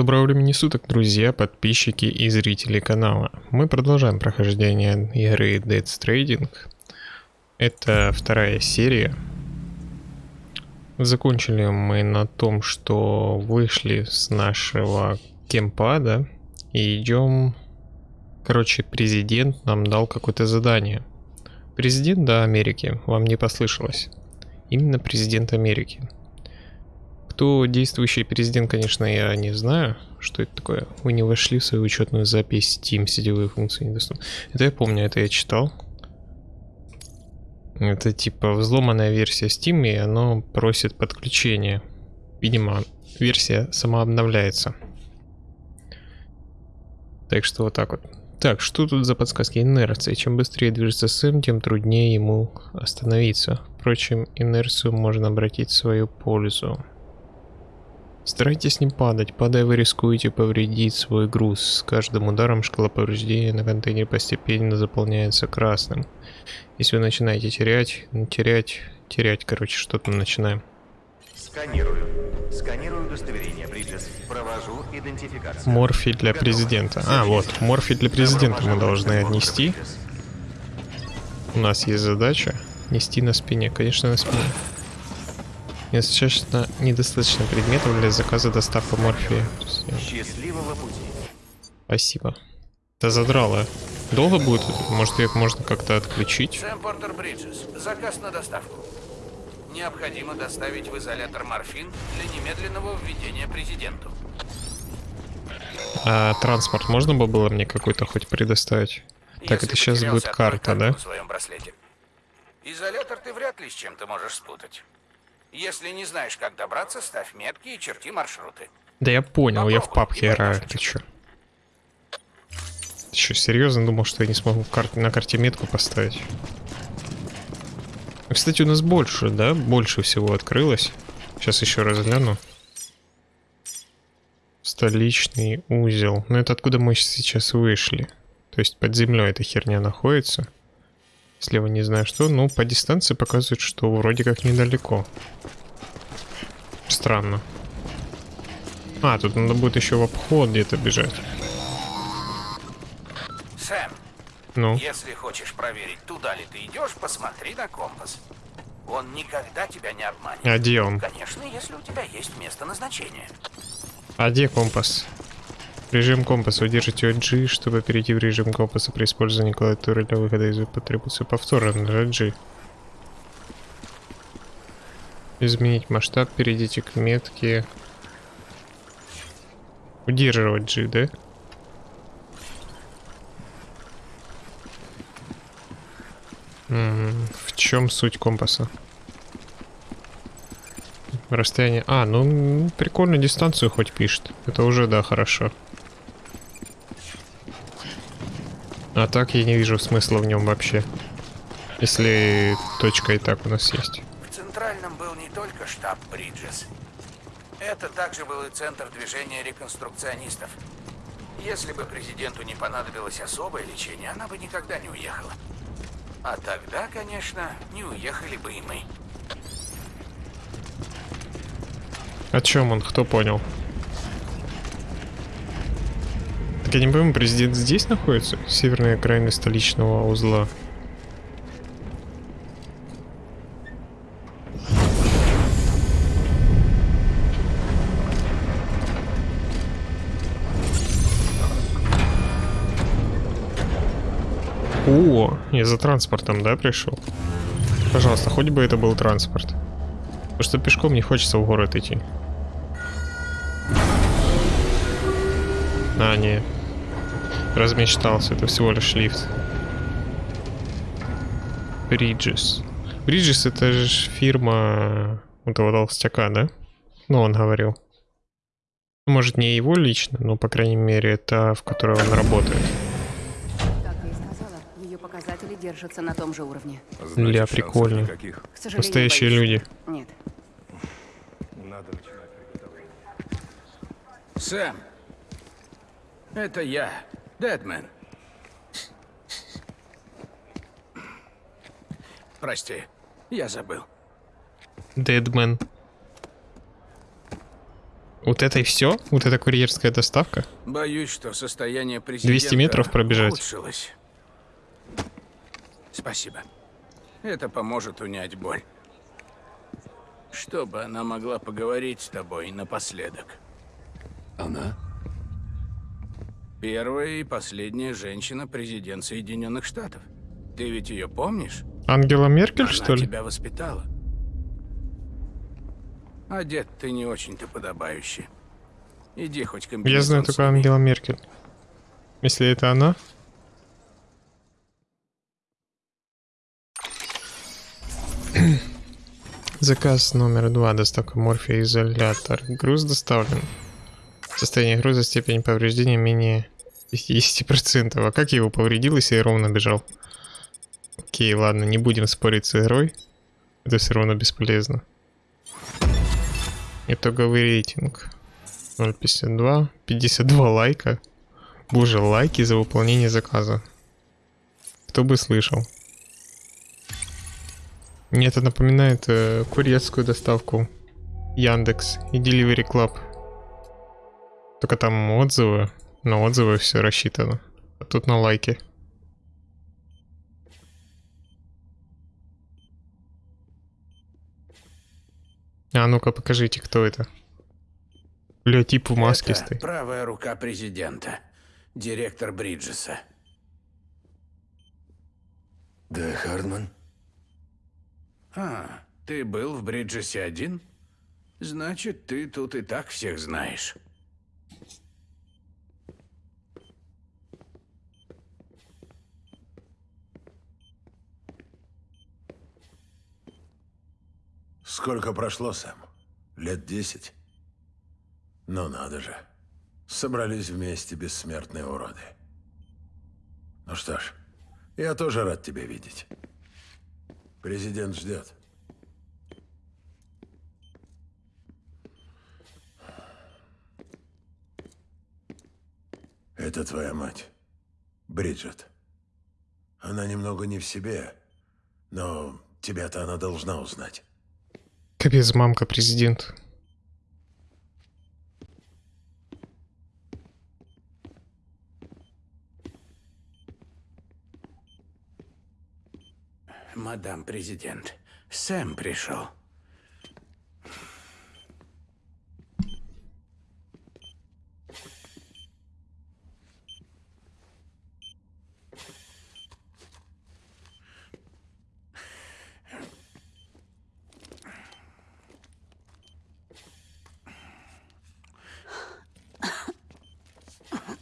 Доброго времени суток, друзья, подписчики и зрители канала. Мы продолжаем прохождение игры Dead Stranding. Это вторая серия. Закончили мы на том, что вышли с нашего кемпа, да, и идем... Короче, президент нам дал какое-то задание. Президент, да, Америки, вам не послышалось. Именно президент Америки. Кто действующий президент, конечно, я не знаю, что это такое. Вы не вошли в свою учетную запись Steam, сетевые функции недоступны. Это я помню, это я читал. Это типа взломанная версия Steam, и оно просит подключение. Видимо, версия сама обновляется. Так что вот так вот. Так, что тут за подсказки? Инерция. Чем быстрее движется Сэм, тем труднее ему остановиться. Впрочем, инерцию можно обратить в свою пользу. Старайтесь не падать. Падая, вы рискуете повредить свой груз. С каждым ударом шкала повреждения на контейнере постепенно заполняется красным. Если вы начинаете терять, ну, терять, терять, короче, что-то начинаем. Сканирую. Сканирую удостоверение, Бриджес. Провожу идентификацию. Морфий для президента. А, вот, морфий для президента мы должны отнести. У нас есть задача нести на спине. Конечно, на спине. Недостаточно, недостаточно предметов для заказа доставка морфия. Счастливого пути. Спасибо. Да задрало. Долго будет? Может, их можно как-то отключить? Сэм Портер Бриджес. Заказ на доставку. Необходимо доставить в изолятор морфин для немедленного введения президенту. А транспорт можно бы было мне какой-то хоть предоставить? Так, Если это сейчас будет карта, да? В своем браслете. Изолятор ты вряд ли с чем-то можешь спутать. Если не знаешь, как добраться, ставь метки и черти маршруты. Да я понял, я в Попробуй, папке играю. Ты чё? Ты чё, серьезно думал, что я не смогу в карте, на карте метку поставить? Кстати, у нас больше, да? Больше всего открылось. Сейчас еще раз гляну. Столичный узел. Ну это откуда мы сейчас вышли. То есть под землей эта херня находится. Слева не знаю что. Ну, по дистанции показывает, что вроде как недалеко. Странно. А, тут надо будет еще в обход где-то бежать. Сэм, Ну, если хочешь проверить, туда ли ты идешь, посмотри на компас. Он никогда тебя не обманет. а где он? Конечно, если у тебя есть место назначения. А где компас? Режим компаса. Удержите G, чтобы перейти в режим компаса при использовании клавиатуры для выхода из потребуется повторно нажать G. Изменить масштаб, перейдите к метке. Удерживать G, да? М, В чем суть компаса? Расстояние... А, ну м, прикольно дистанцию хоть пишет. Это уже, да, хорошо. А так я не вижу смысла в нем вообще. Если точка и так у нас есть. В Центральном был не только штаб Бриджес. Это также был и центр движения реконструкционистов. Если бы президенту не понадобилось особое лечение, она бы никогда не уехала. А тогда, конечно, не уехали бы и мы. О чем он? Кто понял? Так я не пойму, президент здесь находится? Северной окраины столичного узла. О, я за транспортом, да, пришел? Пожалуйста, хоть бы это был транспорт. Потому что пешком не хочется в город идти. А, не. Размечтался, это всего лишь лифт. Bridges. Bridges это же фирма этого толстяка, да? Ну, он говорил. Может, не его лично, но, по крайней мере, это в которой он работает. Как я и сказала, ее показатели держатся на том же уровне. Ля, шансов прикольно. Настоящие боюсь, люди. Нет. Надо начинать приготовление. Сэм, это я, Дэдмен. Прости, я забыл. Дедмен. Вот это и все? Вот это курьерская доставка? Боюсь, что состояние президента 200 метров пробежать. улучшилось. Спасибо. Это поможет унять боль. Чтобы она могла поговорить с тобой напоследок. Она? Первая и последняя женщина-президент Соединенных Штатов. Ты ведь ее помнишь? Ангела Меркель, Она что ли? тебя воспитала. Одет ты не очень-то подобающе. Иди хоть комбинезон Я знаю только. Ангела Меркель. Если это она... Заказ номер два. Доставка морфия изолятор. Груз доставлен. Состояние груза, степень повреждения менее 50%. А как я его повредил, если я ровно бежал? Окей, ладно, не будем спорить с игрой. Это все равно бесполезно. Итоговый рейтинг. 0.52. 52 лайка. Боже, лайки за выполнение заказа. Кто бы слышал. Мне это напоминает э, курьерскую доставку Яндекс и Delivery Club. Только там отзывы, на отзывы все рассчитано. А тут на лайки. А ну-ка покажите, кто это. Бля, тип в маске Это стоит. правая рука президента. Директор Бриджеса. Да, Хардман? А, ты был в Бриджесе один? Значит, ты тут и так всех знаешь. Сколько прошло, Сэм? Лет десять? Ну надо же. Собрались вместе бессмертные уроды. Ну что ж, я тоже рад тебя видеть. Президент ждет. Это твоя мать, Бриджит. Она немного не в себе, но тебя-то она должна узнать. Капец, мамка президент. Мадам президент, Сэм пришел.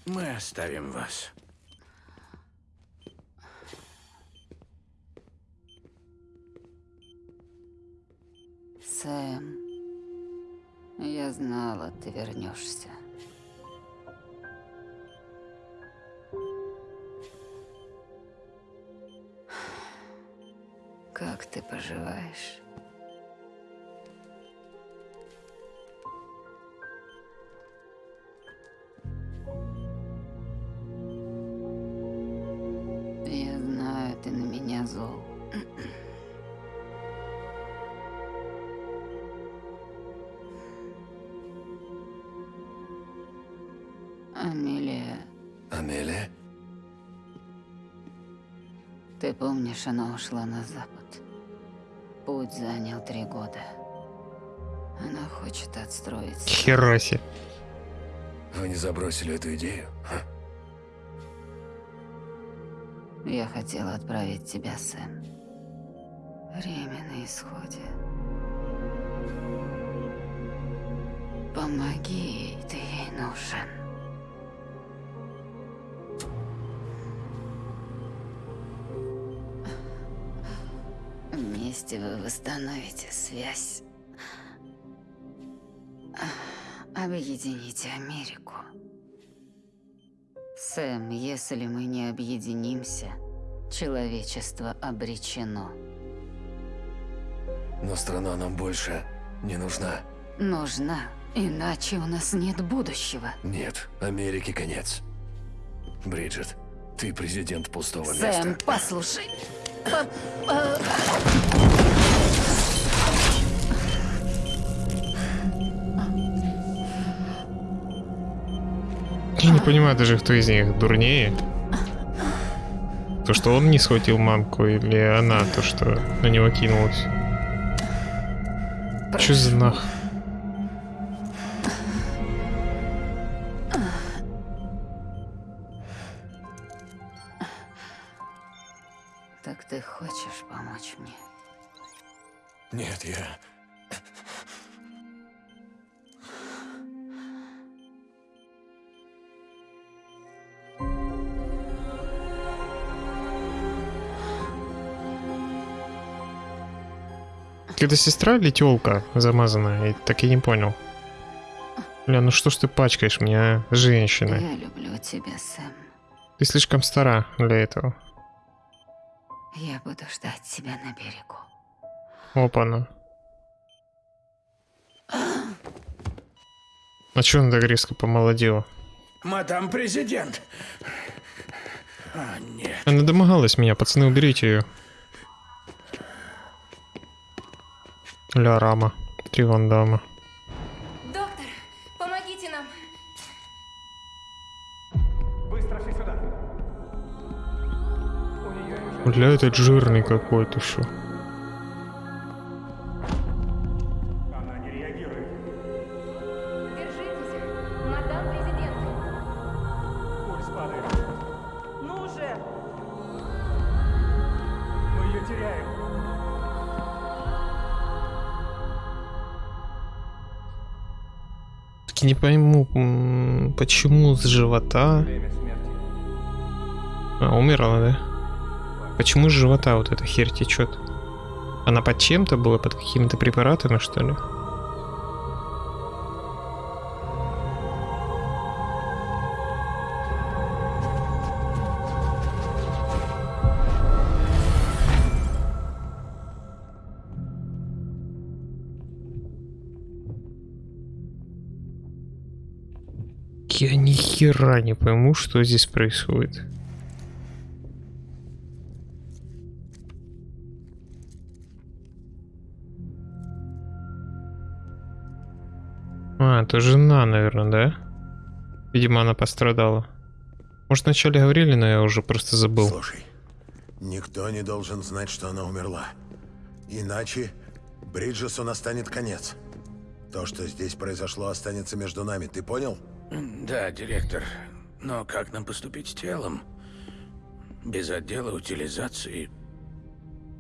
Мы оставим вас. Сэм, я знала, ты вернешься. Как ты поживаешь? Она ушла на запад. Путь занял три года. Она хочет отстроиться. Хераси. Вы не забросили эту идею? а? Я хотела отправить тебя, Сэм. Время на исходе. Помоги ей, ты ей нужен. Вместе вы восстановите связь. Объедините Америку. Сэм, если мы не объединимся, человечество обречено. Но страна нам больше не нужна. Нужна, иначе у нас нет будущего. Нет, Америке конец. Бриджит, ты президент пустого Сэм, места. послушай. По- Я не понимаю даже, кто из них дурнее. То, что он не схватил мамку, или она, то, что на него кинулась. Чё за нах? Это сестра или тёлка замазанная? Я так и не понял. Бля, ну что ж ты пачкаешь меня, женщина? Я люблю тебя, Сэм. Ты слишком стара для этого. Я буду ждать тебя на берегу. Опа-на. А чё она так резко помолодела? Мадам президент. А, нет. Она домогалась меня, пацаны, уберите ее. Ля Рама. Три вандама. Доктор, помогите нам. Бля, этот жирный какой-то что. Не пойму, почему с живота... А, умерла, да? Почему с живота вот эта херь течет? Она под чем-то была, под какими-то препаратами, что ли? Хера не пойму, что здесь происходит. А, это жена, наверное, да? Видимо, она пострадала. Может, вначале говорили, но я уже просто забыл. Слушай, никто не должен знать, что она умерла. Иначе Бриджесу настанет конец. То, что здесь произошло, останется между нами, ты понял? Да, директор. Но как нам поступить с телом? Без отдела утилизации.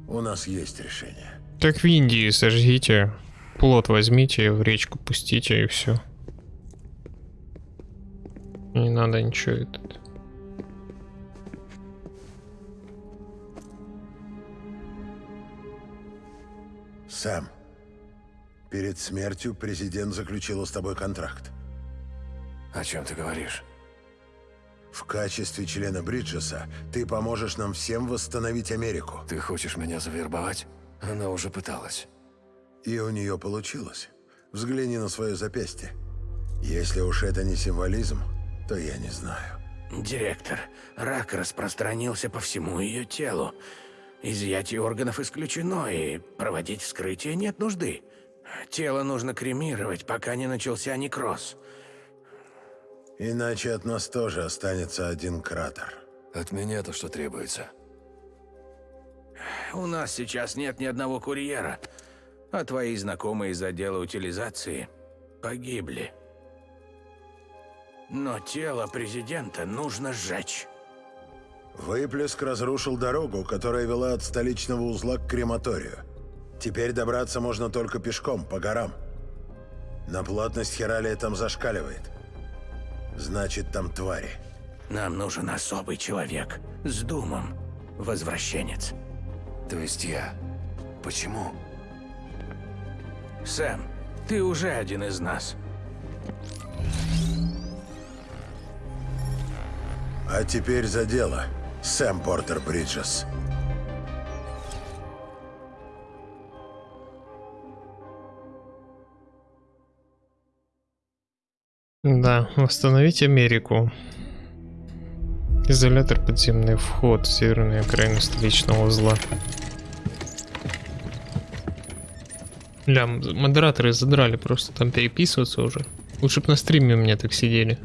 У нас есть решение. Так в Индии сожгите, плод возьмите, в речку пустите и все. Не надо ничего этот. Сэм, перед смертью президент заключил с тобой контракт. О чем ты говоришь? В качестве члена Бриджеса ты поможешь нам всем восстановить Америку. Ты хочешь меня завербовать? Она уже пыталась. И у нее получилось. Взгляни на свое запястье. Если уж это не символизм, то я не знаю. Директор, рак распространился по всему ее телу. Изъятие органов исключено, и проводить вскрытие нет нужды. Тело нужно кремировать, пока не начался некроз. Иначе от нас тоже останется один кратер. От меня-то что требуется? У нас сейчас нет ни одного курьера, а твои знакомые из отдела утилизации погибли. Но тело президента нужно сжечь. Выплеск разрушил дорогу, которая вела от столичного узла к крематорию. Теперь добраться можно только пешком, по горам. На плотность хералия там зашкаливает. Значит, там твари. Нам нужен особый человек с думом. Возвращенец. То есть я. Почему? Сэм, ты уже один из нас. А теперь за дело, Сэм Портер Бриджес. Да, восстановить Америку. Изолятор подземный вход в северную окраину столичного узла. Ля, модераторы задрали просто там переписываться уже. Лучше бы на стриме у меня так сидели.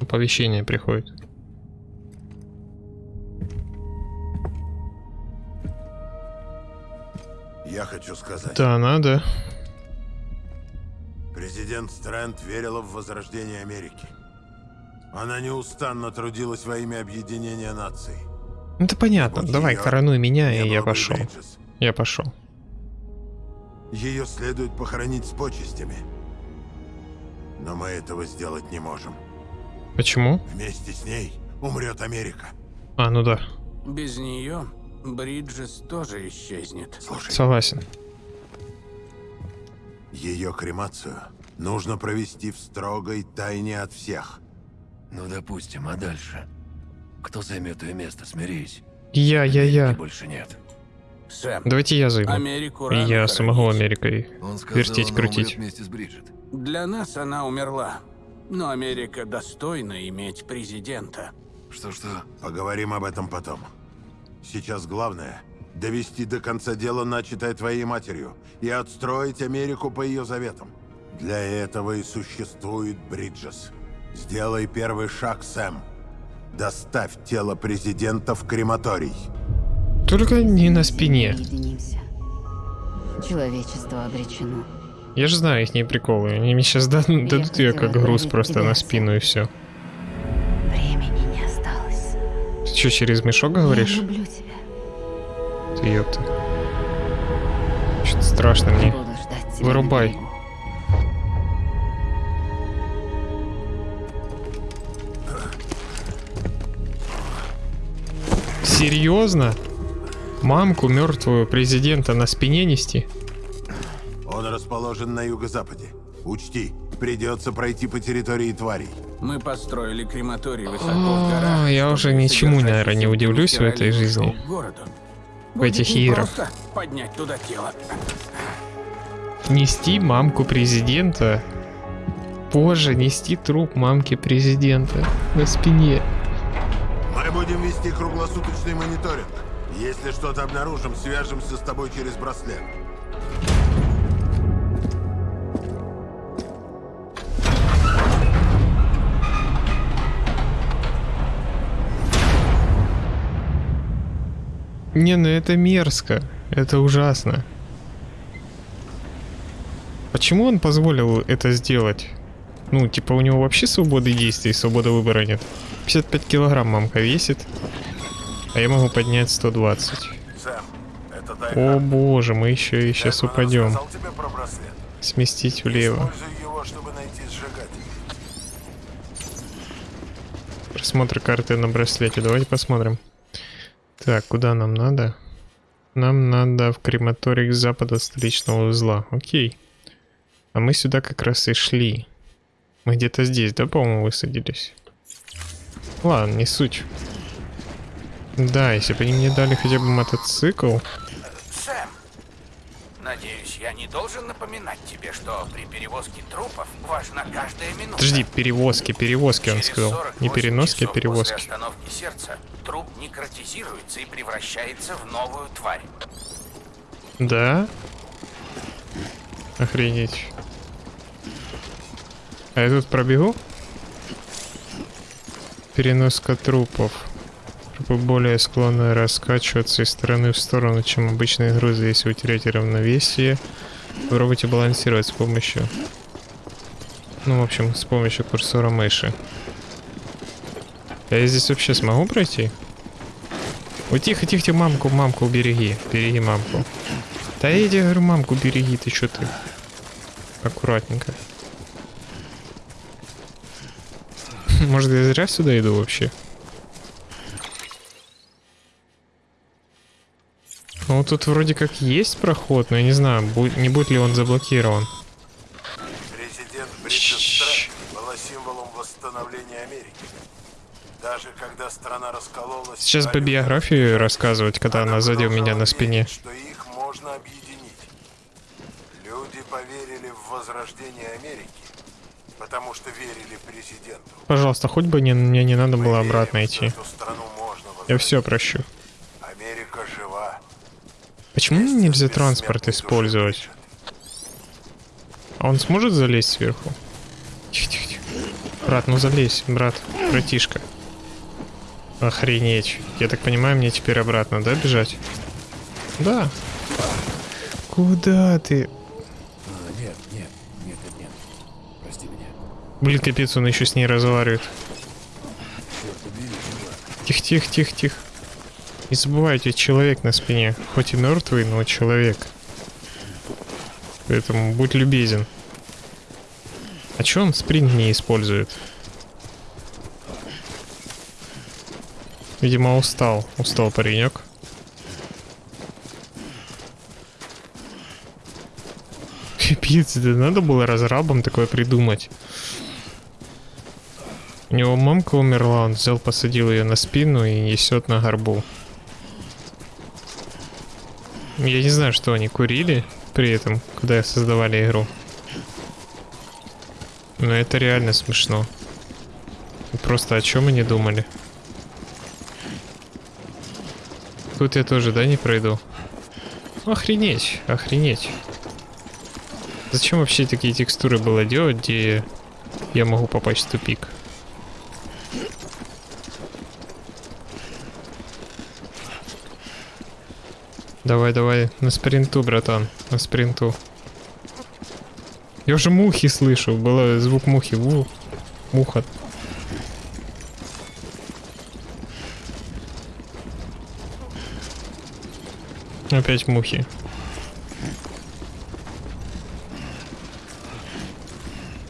Оповещение приходит. Я хочу сказать, Да, надо. Президент Стрэнд верила в возрождение Америки. Она неустанно трудилась во имя объединения наций. Это понятно. Будь Давай, коронуй меня, и я пошел. Бриджес. Я пошел. Ее следует похоронить с почестями. Но мы этого сделать не можем. Почему? Вместе с ней умрет Америка. А, ну да. Без нее Бриджес тоже исчезнет. Слушай, Согласен. Ее кремацию нужно провести в строгой тайне от всех. Ну, допустим, а дальше? Кто займет ее место, смирись. Я, я, я. больше нет. Сэм, Давайте я займу. Америку И я хоронить. Америкой Он сказал, вертеть, крутить. вместе с Бриджит. Для нас она умерла. Но Америка достойна иметь президента. Что-что? Поговорим об этом потом. Сейчас главное — довести до конца дело, начатое твоей матерью, и отстроить Америку по ее заветам. Для этого и существует Бриджес. Сделай первый шаг, Сэм. Доставь тело президента в крематорий. Только не на спине. Объединимся. Человечество обречено. Я же знаю их не приколы. Они мне сейчас дадут ее как груз просто на спину и все. Времени не осталось. Ты что, через мешок говоришь? Я люблю тебя. Ёпта. Что-то страшно мне. Вырубай. Серьезно? Мамку мертвую президента на спине нести? Он расположен на юго-западе. Учти, придется пройти по территории тварей. Мы построили крематорий высоко в горах. А, я уже ничему, наверное, не удивлюсь в этой жизни. городу. В этих непросто поднять туда тело. Нести мамку президента? Позже нести труп мамки президента на спине. Мы будем вести круглосуточный мониторинг. Если что-то обнаружим, свяжемся с тобой через браслет. Не, ну это мерзко. Это ужасно. Почему он позволил это сделать? Ну, типа, у него вообще свободы действий, свободы выбора нет. 55 килограмм мамка весит, а я могу поднять 120. Сэм, О боже, мы еще и сейчас упадем. про браслет? Сместить влево. Его, чтобы найти сжигатель. Просмотр карты на браслете. Давайте посмотрим. Так, куда нам надо? Нам надо в крематорий к западу от столичного узла. Окей. А мы сюда как раз и шли. Мы где-то здесь, да, по-моему, высадились? Ладно, не суть. Да, если бы они мне дали хотя бы мотоцикл. Сэм, надеюсь, я не должен напоминать тебе, что при перевозке трупов важна каждая минута. Подожди, перевозки, перевозки, он сказал. 48 Не переноски, а После перевозки. остановки сердца труп некротизируется и превращается в новую тварь. Да? Охренеть. А я тут пробегу? Переноска трупов. Трупы более склонны раскачиваться из стороны в сторону, чем обычные грузы, если вы теряете равновесие. Попробуйте балансировать с помощью... Ну, в общем, с помощью курсора мыши. Я здесь вообще смогу пройти? Ой, тихо, тихо, мамку, мамку береги. Береги мамку. Да я тебе говорю, мамку береги, ты что ты? Аккуратненько. Может, я зря сюда иду вообще? Ну, тут вроде как есть проход, но я не знаю, не будет ли он заблокирован. Президент Бриджит Стрэнд была символом восстановления Америки. Даже когда страна раскололась... Сейчас по биографии рассказывать, когда она сзади у меня на спине. что их можно объединить. Люди поверили в возрождение Америки, потому что верили президенту. Пожалуйста, хоть бы не, мне не надо Мы было обратно идти. Я все прощу. Америка жива. Почему Вместе нельзя транспорт использовать? А он сможет залезть сверху? Тихо, тихо, тихо. Брат, ну залезь, брат, братишка. Охренеть. Я так понимаю, мне теперь обратно, да, бежать? Да. Куда ты? А, нет, нет, нет, нет. Прости меня. Блин, капец, он еще с ней разговаривает. Тихо, тихо, тихо, тихо. Не забывайте, человек на спине. Хоть и мертвый, но человек. Поэтому будь любезен. А чё он спринт не использует? Видимо, устал. Устал паренек. Капец, да надо было разрабам такое придумать. У него мамка умерла, он взял, посадил ее на спину и несет на горбу. Я не знаю, что они курили при этом, когда создавали игру. Но это реально смешно. Просто о чем они думали? Тут я тоже, да, не пройду? Охренеть, охренеть. Зачем вообще такие текстуры было делать, где я могу попасть в тупик? Давай, давай, на спринту, братан, на спринту. Я уже мухи слышу, был звук мухи. Ву, муха. Опять мухи.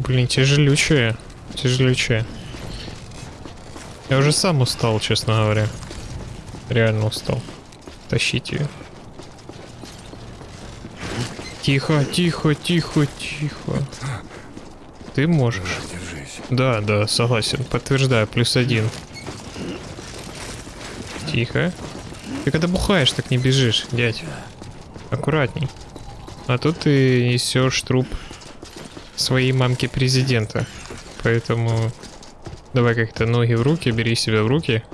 Блин, тяжелючая. Тяжелючая. Я уже сам устал, честно говоря. Реально устал. Тащить ее. Тихо, тихо, тихо, тихо. Ты можешь. Держись. Да, да, согласен. Подтверждаю, плюс один. Тихо. Ты когда бухаешь, так не бежишь, дядь. Аккуратней. А тут ты несешь труп своей мамки президента. Поэтому давай как-то ноги в руки, бери себя в руки.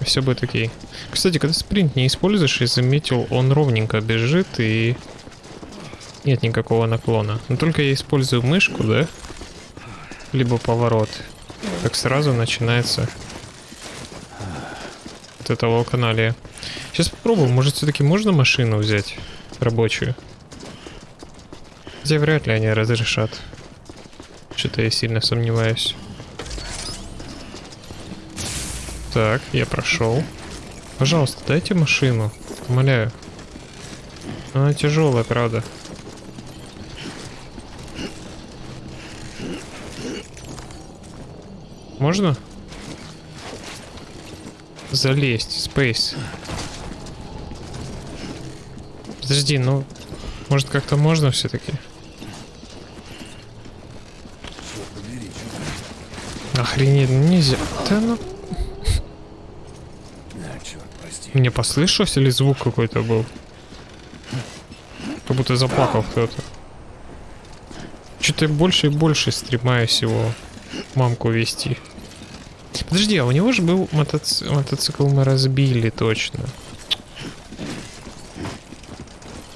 Все будет окей. Кстати, когда спринт не используешь, я заметил, он ровненько бежит и нет никакого наклона. Но только я использую мышку, да? Либо поворот. Так сразу начинается вот это волканалия. Сейчас попробуем, может все-таки можно машину взять рабочую? Хотя вряд ли они разрешат. Что-то я сильно сомневаюсь. Так, я прошел. Пожалуйста, дайте машину. Умоляю. Она тяжелая, правда. Можно? Залезть, Space. Подожди, ну... Может как-то можно все-таки? Охренеть, ну нельзя. Да ну... Мне послышалось или звук какой-то был? Как будто заплакал кто-то. Что-то больше и больше стремаюсь его мамку вести. Подожди, а у него же был мотоци... мотоцикл мы разбили точно.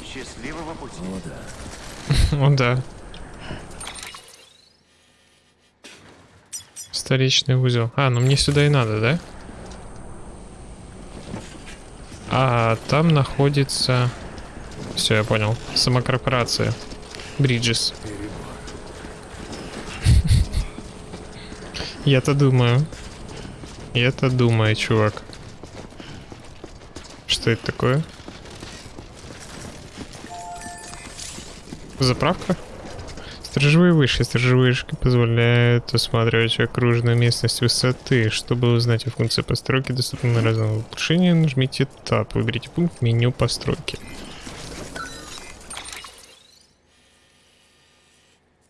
Счастливого пути. О, да. О, да. Столичный узел. А, ну мне сюда и надо, да? А там находится... Все, я понял. Самокорпорация. Бриджес. Я-то думаю. Я-то думаю, чувак. Что это такое? Заправка? Сторожевые вышки. Сторожевые вышки позволяют осматривать окружную местность высоты. Чтобы узнать о функции постройки, доступны разные улучшения, нажмите Tab. Выберите пункт меню постройки.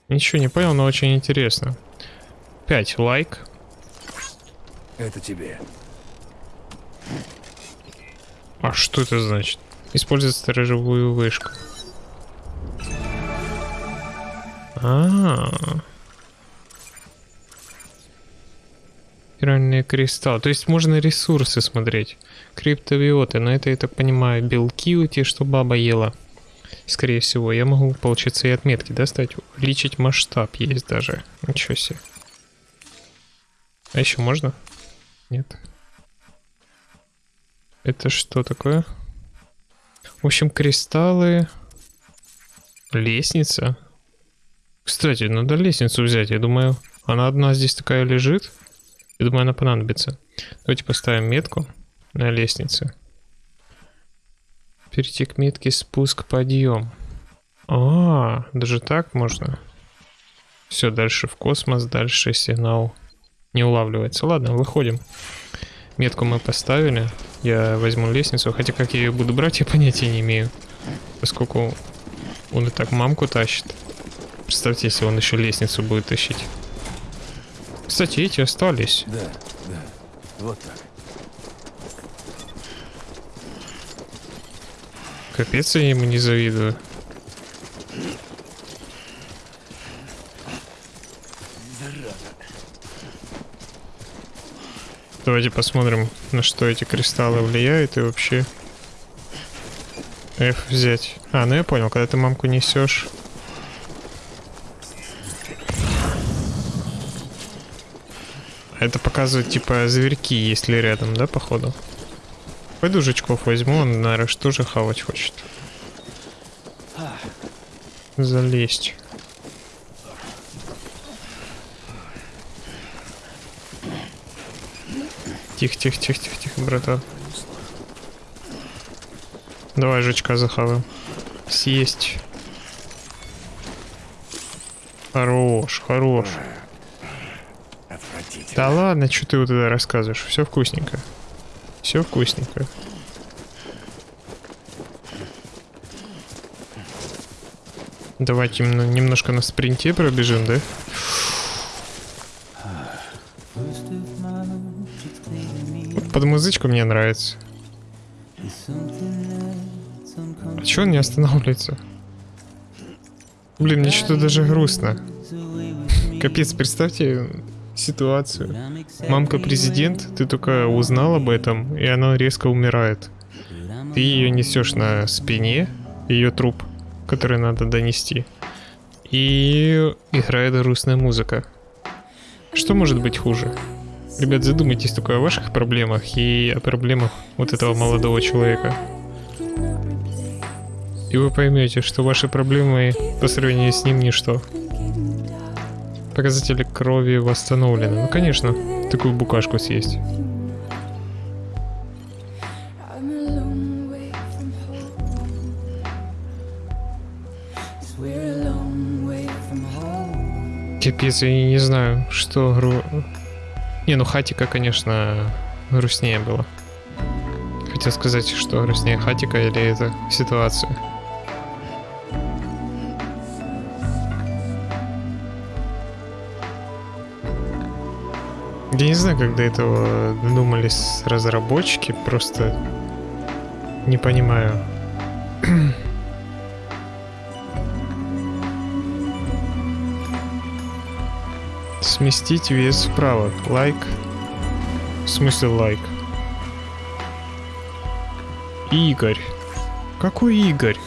Ничего не понял, но очень интересно. 5 лайк. Это тебе. А что это значит? Использовать сторожевую вышку. А. Спиральные кристаллы. То есть можно ресурсы смотреть. Криптовиоты. Но это, я так понимаю, белки у те, что баба ела. Скорее всего, я могу, получиться, и отметки достать. Увеличить масштаб есть даже. Ничего себе. А еще можно? Нет. Это что такое? В общем, кристаллы. Лестница. Кстати, надо лестницу взять. Я думаю, она одна здесь такая лежит. Я думаю, она понадобится. Давайте поставим метку на лестнице. Перейти к метке спуск, подъем. А, даже так можно? Все, дальше в космос, дальше сигнал не улавливается. Ладно, выходим. Метку мы поставили. Я возьму лестницу, хотя как я ее буду брать, я понятия не имею. Поскольку он и так мамку тащит. Представьте, если он еще лестницу будет тащить. Кстати, эти остались. Да, да. Вот так. Капец, я ему не завидую. Давайте посмотрим, на что эти кристаллы влияют и вообще... F взять. А, ну я понял, когда ты мамку несешь... Это показывает, типа, зверьки, если рядом, да, походу? Пойду жучков возьму, он, наверное, тоже хавать хочет. Залезть. Тихо, тихо, тихо, тихо, тихо, братан. Давай жучка захаваем. Съесть. Хорош, хорош. Да ладно, что ты вот это рассказываешь? Все вкусненько. Все вкусненько. Давайте немножко на спринте пробежим, да? Под музычку мне нравится. А чё он не останавливается? Блин, мне что-то даже грустно. Капец, представьте ситуацию. Мамка президент, ты только узнал об этом, и она резко умирает. Ты ее несешь на спине, ее труп, который надо донести. И играет грустная музыка. Что может быть хуже? Ребят, задумайтесь только о ваших проблемах и о проблемах вот этого молодого человека. И вы поймете, что ваши проблемы по сравнению с ним ничто. Показатели крови восстановлены. Ну, конечно, такую букашку съесть. Капец, я не знаю, что. Не, ну Хатика, конечно, грустнее было. Хотел сказать, что грустнее Хатика или это ситуация. Я не знаю, как до этого додумались разработчики, просто не понимаю. Сместить вес вправо. Лайк. В смысле лайк? Игорь. Какой Игорь?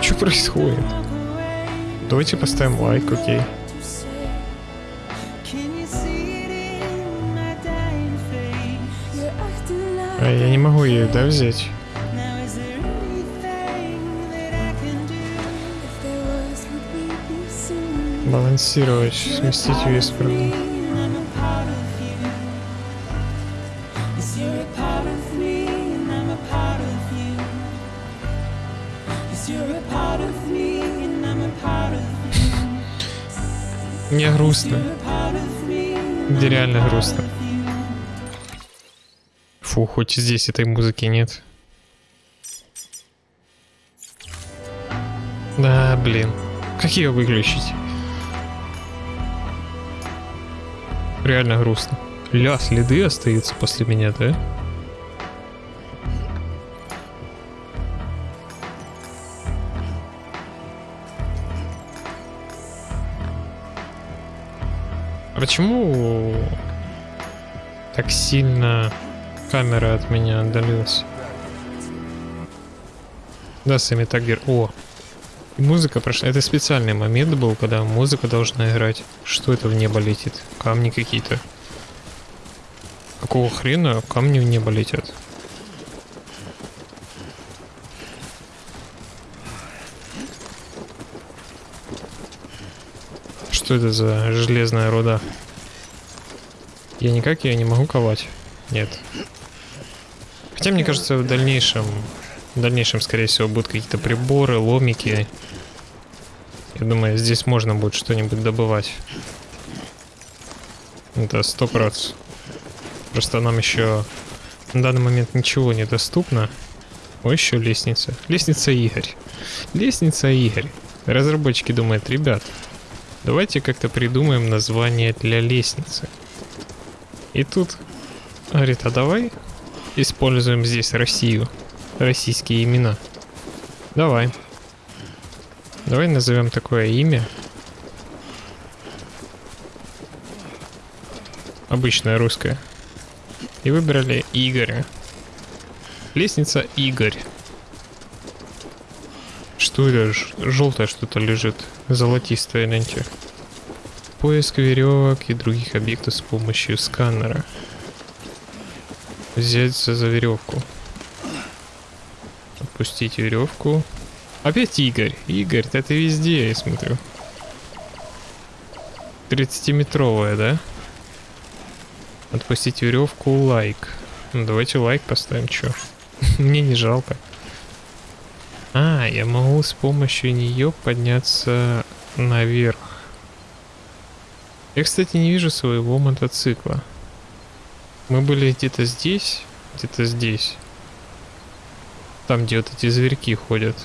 Что происходит? Давайте поставим лайк, окей. Like А я не могу ее, да, взять? I'm a part of Мне грустно. Где реально грустно. Фу, хоть здесь этой музыки нет. Да, блин. Как ее выключить? Реально грустно. Ля, следы остаются после меня, да? А Почему так сильно камера от меня отдалилась? Да, Сами Таггер. О! Музыка прошла. Это специальный момент был, когда музыка должна играть. Что это в небо летит? Камни какие-то. Какого хрена камни в небо летят? Что это за железная руда? Я никак ее не могу ковать. Нет. Хотя, мне кажется, в дальнейшем... В дальнейшем, скорее всего, будут какие-то приборы, ломики. Я думаю, здесь можно будет что-нибудь добывать. Это сто процентов. Просто нам еще на данный момент ничего не доступно. О, еще лестница. Лестница Игорь. Лестница Игорь. Разработчики думают, ребят, давайте как-то придумаем название для лестницы. И тут говорит, а давай используем здесь Россию. Российские имена. Давай. Давай назовем такое имя. Обычное русское. И выбрали Игоря. Лестница Игорь. Что это? Желтое что-то лежит. Золотистое, гляньте. Поиск веревок и других объектов с помощью сканера. Взяться за веревку. Отпустить веревку. Опять Игорь. Игорь, да ты везде, я смотрю. 30-метровая, да? Отпустить веревку, лайк. Ну, давайте лайк поставим, чё. Мне не жалко. А, я могу с помощью нее подняться наверх. Я, кстати, не вижу своего мотоцикла. Мы были где-то здесь, где-то здесь. Там, где вот эти зверьки ходят.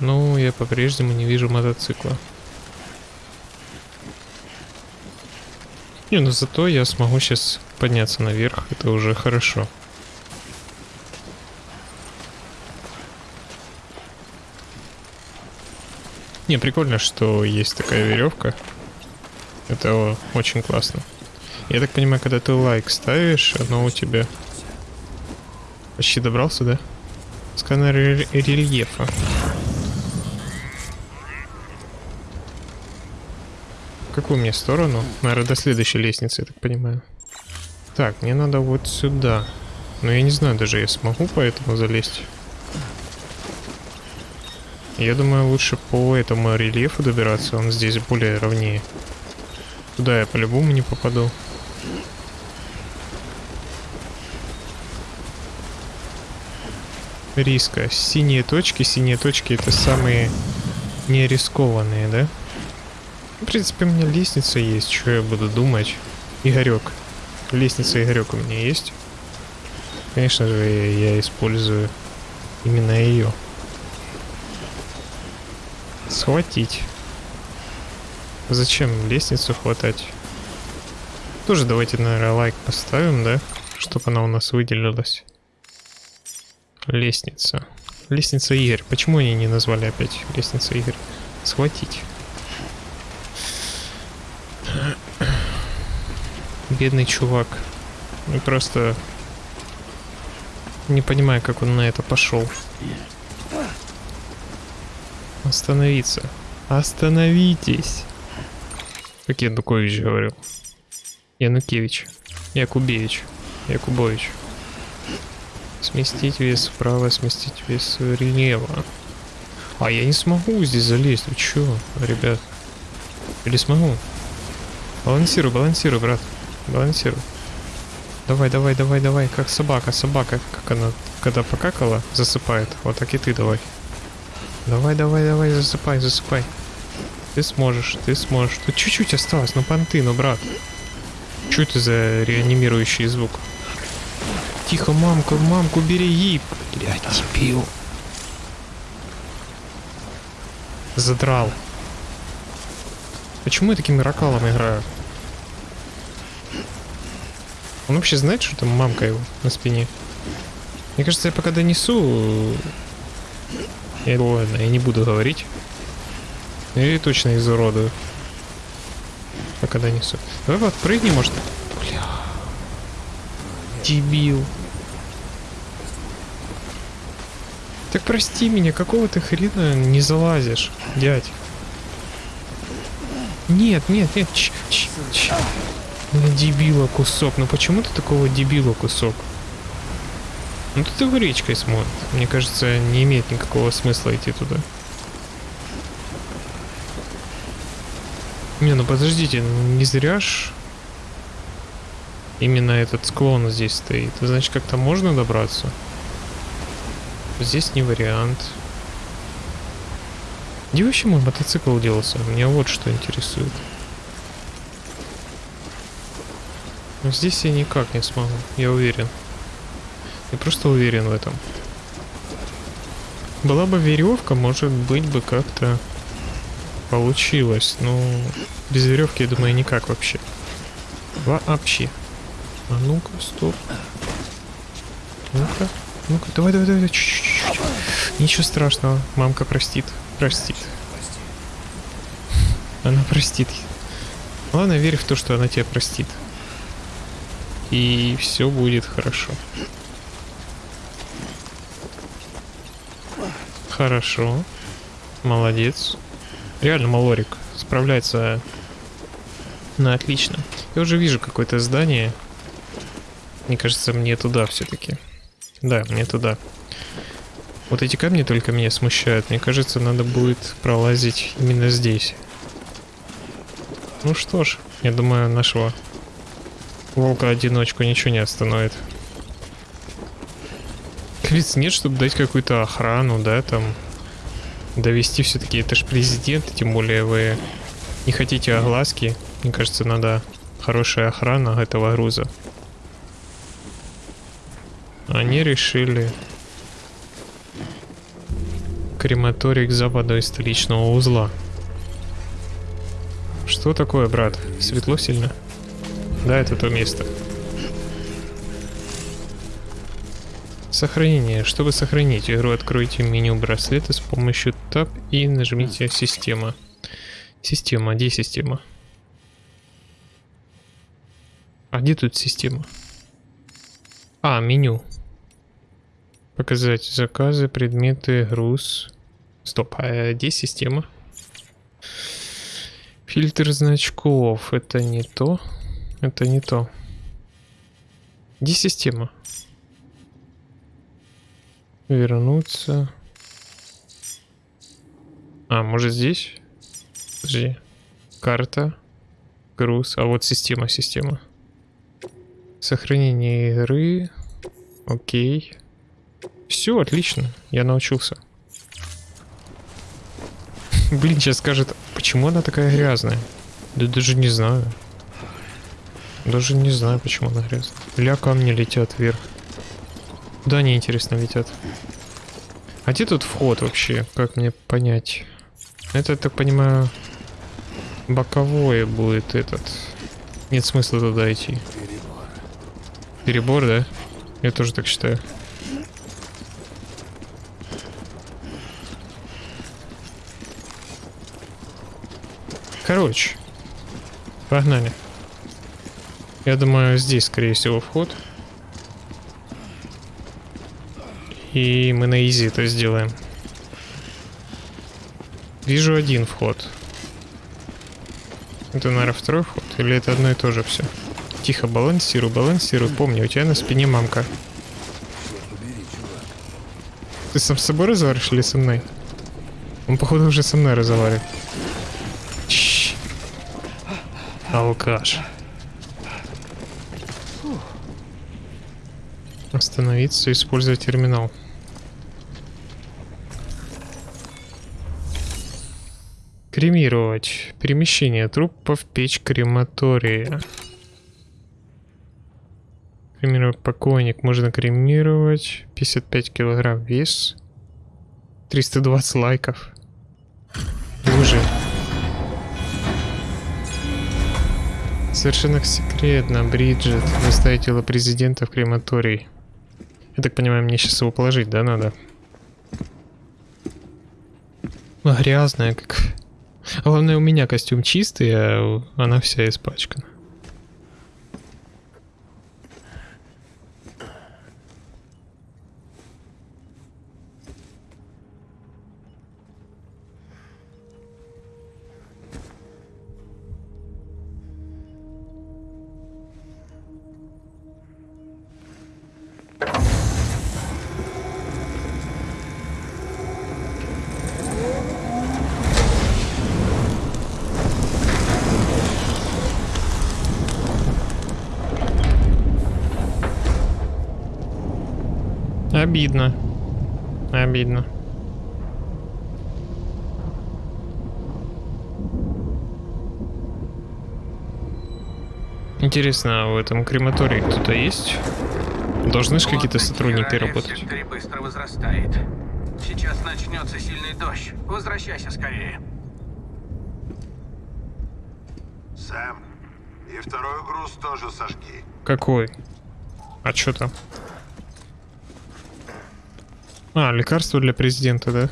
Ну, я по-прежнему не вижу мотоцикла. Не, ну зато я смогу сейчас подняться наверх, это уже хорошо. Не, прикольно, что есть такая веревка. Это очень классно. Я так понимаю, когда ты лайк ставишь, оно у тебя... Почти добрался, да? Сканер рель- рельефа. Какую мне сторону? Наверное, до следующей лестницы, я так понимаю. Так, мне надо вот сюда. Но я не знаю, даже я смогу по этому залезть. Я думаю, лучше по этому рельефу добираться, он здесь более ровнее. Туда я по-любому не попаду. Риска. Синие точки. Синие точки это самые не рискованные, да? В принципе, у меня лестница есть, что я буду думать. Игорек. Лестница Игорек у меня есть. Конечно же, я использую именно ее. Схватить. Зачем лестницу хватать? Тоже давайте, наверное, лайк поставим, да? Чтобы она у нас выделилась. Лестница. Лестница Игорь. Почему они не назвали опять лестница Игорь? Схватить. Бедный чувак. Я просто не понимаю, как он на это пошел. Остановиться. Остановитесь. Как Янукович говорил. Янукевич. Якубевич. Якубович. Сместить вес вправо, сместить вес влево. А я не смогу здесь залезть. Вы чё, ребят? Или смогу? Балансируй, балансируй, брат. Балансируй. Давай, давай, давай, давай. Как собака, собака. Как она, когда покакала, засыпает. Вот так и ты давай. Давай, давай, давай, засыпай, засыпай. Ты сможешь, ты сможешь. Тут чуть-чуть осталось, ну понты, ну брат. Что это за реанимирующий звук? Тихо, мамку, мамку береги. Блядь, дебил. Задрал. Почему я таким ракалом играю? Он вообще знает, что там мамка его на спине? Мне кажется, я пока донесу... Я, ладно, я не буду говорить. Я точно изуродую. Пока донесу. Давай вот прыгни, может. Дебил. Так прости меня, какого ты хрена не залазишь, дядь? Нет, нет, нет, ч, ч, ч. Ну, дебила кусок. Ну почему ты такого дебила кусок? Ну тут его речкой смоет. Мне кажется, не имеет никакого смысла идти туда. Не, ну подождите, не зря ж именно этот склон здесь стоит. Значит, как-то можно добраться? Здесь не вариант. Где вообще мой мотоцикл делся? Меня вот что интересует. Но здесь я никак не смогу, я уверен. Я просто уверен в этом. Была бы веревка, может быть бы как-то получилось. Но без веревки, я думаю, никак вообще. Вообще. А ну-ка, стоп. Ну-ка, ну-ка, давай, давай, давай, чуть-чуть. Ничего страшного, мамка простит, простит. Она простит. Главное, верь в то, что она тебя простит. И все будет хорошо. Хорошо. Молодец. Реально, Малорик справляется на отлично. Я уже вижу какое-то здание. Мне кажется, мне туда все-таки. Да, мне туда. Вот эти камни только меня смущают. Мне кажется, надо будет пролазить именно здесь. Ну что ж, я думаю, нашего волка-одиночку ничего не остановит. Ведь нет, чтобы дать какую-то охрану, да, там довести все-таки, это же президент, тем более вы не хотите огласки. Мне кажется, надо хорошая охрана этого груза. Они решили крематорий к западу из столичного узла. Что такое, брат? Светло сильно? Да, это то место. Сохранение. Чтобы сохранить игру, откройте меню браслета с помощью Tab и нажмите «Система». Система. Где система? А где тут система? А, меню. Показать заказы, предметы, груз. Стоп, а где система? Фильтр значков. Это не то. Это не то. Где система? Вернуться. А, может здесь? Подожди. Карта. Груз. А вот система, система. Сохранение игры. Окей. Все, отлично. Я научился. Блин, сейчас скажет, почему она такая грязная? Да даже не знаю. Даже не знаю, почему она грязная. Ля камни летят вверх. Да, они интересно летят. А где тут вход вообще? Как мне понять? Это, я так понимаю, боковое будет этот. Нет смысла туда идти. Перебор, да? Я тоже так считаю. Короче, погнали. Я думаю, здесь, скорее всего, вход. И мы на изи это сделаем. Вижу один вход. Это, наверное, второй вход? Или это одно и то же все? Тихо, балансируй, балансируй. Помни, у тебя на спине мамка. Ты сам с собой разговариваешь или со мной? Он, походу, уже со мной разговаривает. Алкаш. Остановиться, использовать терминал. Кремировать. Перемещение трупов в печь крематория. Кремировать покойник. Можно кремировать. 55 килограмм вес. 320 лайков. Боже. Совершенно секретно, Бриджит. Доставить тело президента в крематорий. Я так понимаю, мне сейчас его положить, да, надо? Грязная, как... Главное, у меня костюм чистый, а она вся испачкана. Обидно. Обидно. Интересно, а в этом крематории кто-то есть? Должны же какие-то сотрудники работать. быстро возрастает. Сейчас начнется сильный дождь. Возвращайся скорее. Сэм, и второй груз тоже сожги. Какой? А что там? А, лекарство для президента, да?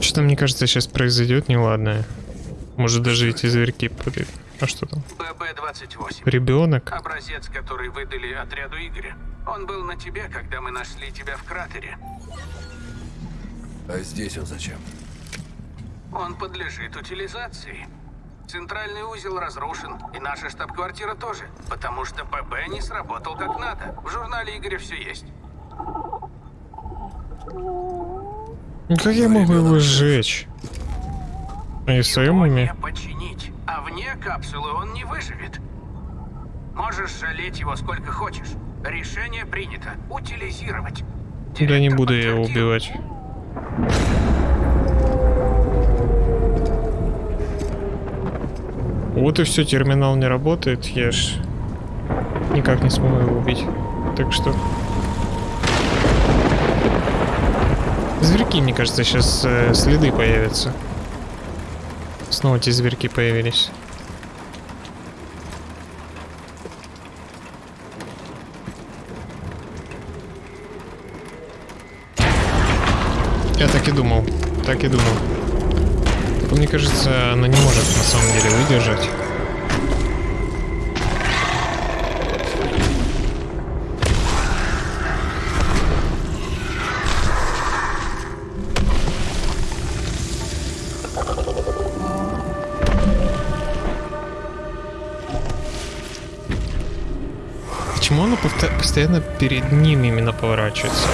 Что-то, мне кажется, сейчас произойдет неладное. Может, даже эти зверьки подойдут. А что там? ББ-28. Ребенок? Образец, который выдали отряду Игоря. Он был на тебе, когда мы нашли тебя в кратере. А здесь он зачем? Он подлежит утилизации. Центральный узел разрушен, и наша штаб-квартира тоже, потому что ББ не сработал как надо. В журнале Игоря все есть. Ну как я могу его сжечь? Уме? не починить, а вне капсулы он не выживет. Можешь жалеть его сколько хочешь. Решение принято. Утилизировать. Да не Директор буду я его убивать. Вот и все, терминал не работает, я ж никак не смогу его убить. Так что... Зверьки, мне кажется, сейчас следы появятся. Снова эти зверьки появились. Я так и думал. Так и думал. Мне кажется, она не может на самом деле выдержать. Постоянно перед ним именно поворачивается?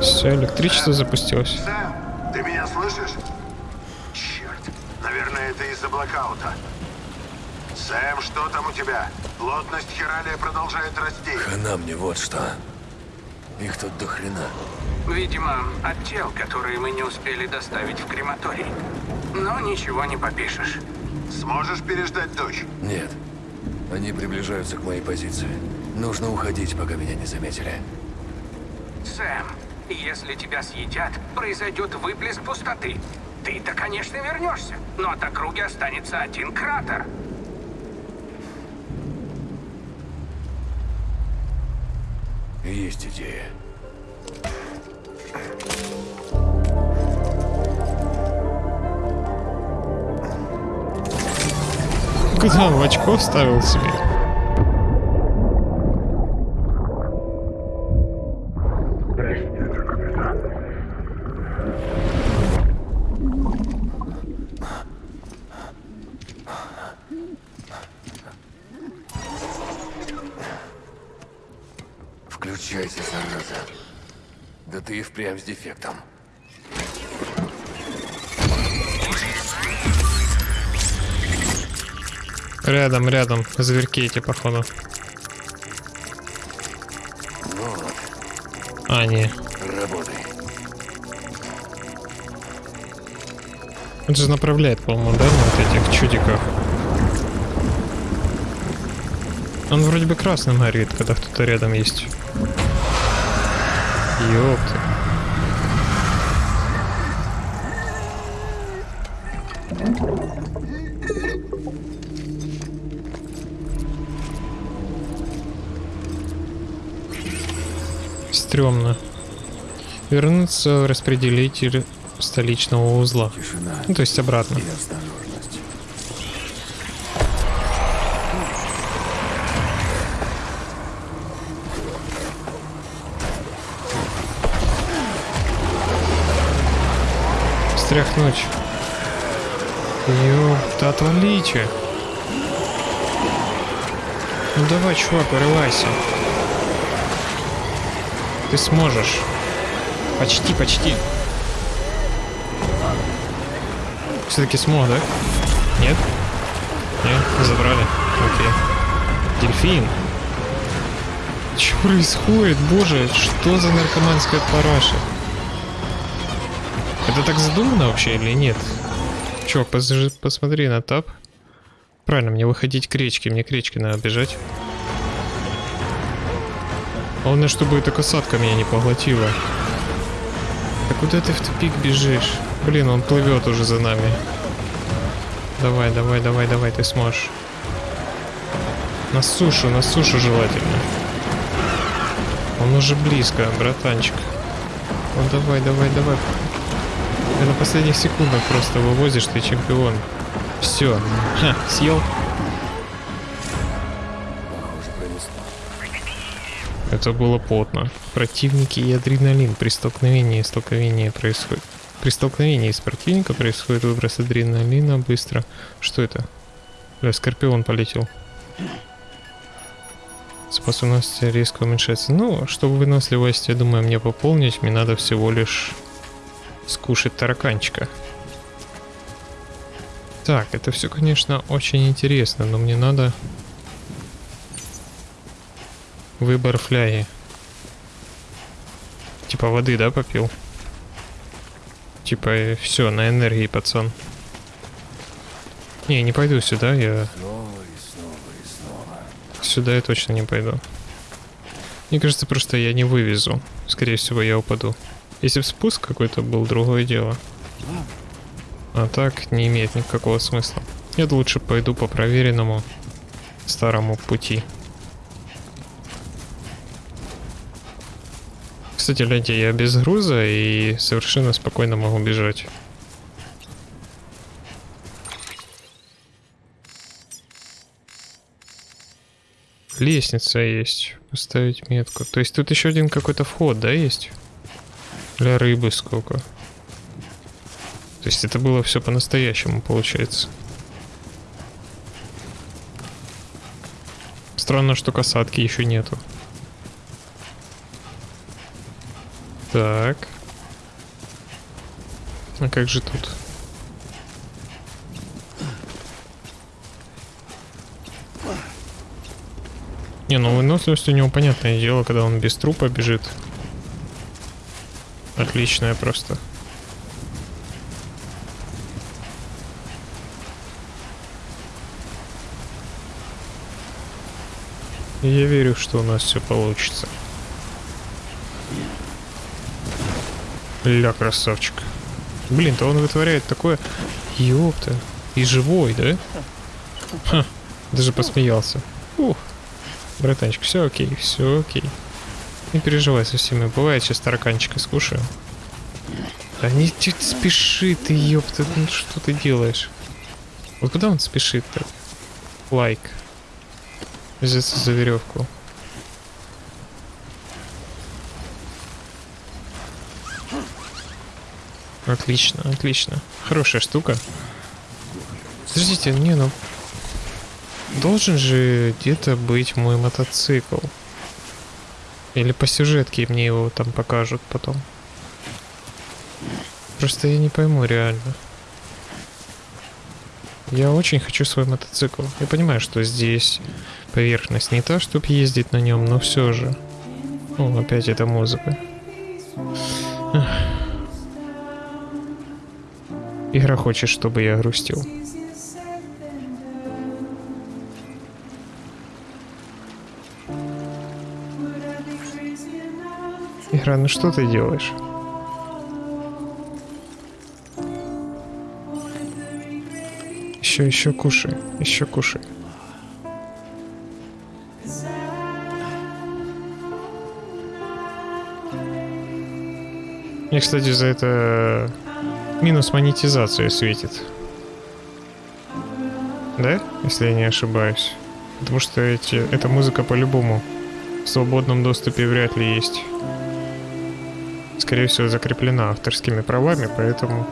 Все, электричество запустилось. Сэм, ты меня слышишь? Черт, наверное, это из-за блокаута. Сэм, что там у тебя? Плотность хиралия продолжает расти. Хана мне вот что. Их тут до хрена. Видимо, от тел, которые мы не успели доставить в крематорий. Но ничего не попишешь. Сможешь переждать дождь? Нет. Они приближаются к моей позиции. Нужно уходить, пока меня не заметили. Сэм, если тебя съедят, произойдет выплеск пустоты. Ты-то, конечно, вернешься, но от округи останется один кратер. Есть идея. Куда в очко вставил себе? Включайся, зараза. Да ты и впрямь с дефектом. Рядом, рядом. Зверьки эти, походу. Вот, А, не. работай. Он же направляет, по-моему, да, на вот этих чудиках. Он вроде бы красным горит, когда кто-то рядом есть. Ёпта. Стремно. Вернуться в распределитель столичного узла. Тишина Ну, то есть обратно. Стряхнуть. Ёпта, отвалите. Ну давай, чувак, вырывайся. Ты сможешь. Почти, почти. Все-таки смог, да? Нет? Нет, забрали. Окей. Дельфин. Что происходит? Боже, что за наркоманская параша? Это так задумано вообще или нет? Чувак, пос- посмотри на тап. Правильно, мне выходить к речке, мне к речке надо бежать. Главное, чтобы эта касатка меня не поглотила. Да куда ты в тупик бежишь? Блин, он плывет уже за нами. Давай, давай, давай, давай, ты сможешь. На сушу, на сушу желательно. Он уже близко, братанчик. Ну давай, давай, давай. Ты на последних секундах просто вывозишь, ты чемпион. Все. Ха, съел. Это было потно. Противники и адреналин. При столкновении и столкновении происходит. При столкновении с противника происходит выброс адреналина быстро. Что это? Бля, скорпион полетел. Способность резко уменьшается. Ну, чтобы выносливость, я думаю, мне пополнить, мне надо всего лишь скушать тараканчика. Так, это все, конечно, очень интересно, но мне надо выбор фляги. Типа воды, да, попил? Типа, все, на энергии, пацан. Не, не пойду сюда, я Снова и снова и снова. Сюда я точно не пойду. Мне кажется, просто я не вывезу. Скорее всего, я упаду. Если бы спуск какой-то был, другое дело. А так не имеет никакого смысла. Я лучше пойду по проверенному старому пути. Кстати, гляньте, я без груза и совершенно спокойно могу бежать. Лестница есть. Поставить метку. То есть тут еще один какой-то вход, да, есть? Для рыбы сколько? То есть это было все по-настоящему, получается. Странно, что касатки еще нету. Так. А как же тут? Не, ну выносливость у него понятное дело, когда он без трупа бежит. Отличная просто. Я верю, что у нас все получится. Ля, красавчик. Блин, то он вытворяет такое... Ёпта. И живой, да? Ха, даже посмеялся. Ух. Братанчик, все окей, все окей. Не переживай со всеми. Бывает, сейчас тараканчика скушаю. Да не ты спеши ты, ёпта, ну что ты делаешь? Вот куда он спешит-то? Лайк. Взяться за веревку. Отлично, отлично. Хорошая штука. Подождите, не, ну... Должен же где-то быть мой мотоцикл. Или по сюжетке мне его там покажут потом. Просто я не пойму реально. Я очень хочу свой мотоцикл. Я понимаю, что здесь поверхность не та, чтобы ездить на нем, но все же. О, опять эта музыка. Ах. Игра хочет, чтобы я грустил. Игра, ну что ты делаешь? Еще, еще кушай, еще кушай. Мне, кстати, за это минус монетизацию светит. Да? Если я не ошибаюсь. Потому что эти, эта музыка по-любому в свободном доступе вряд ли есть. Скорее всего, закреплена авторскими правами, поэтому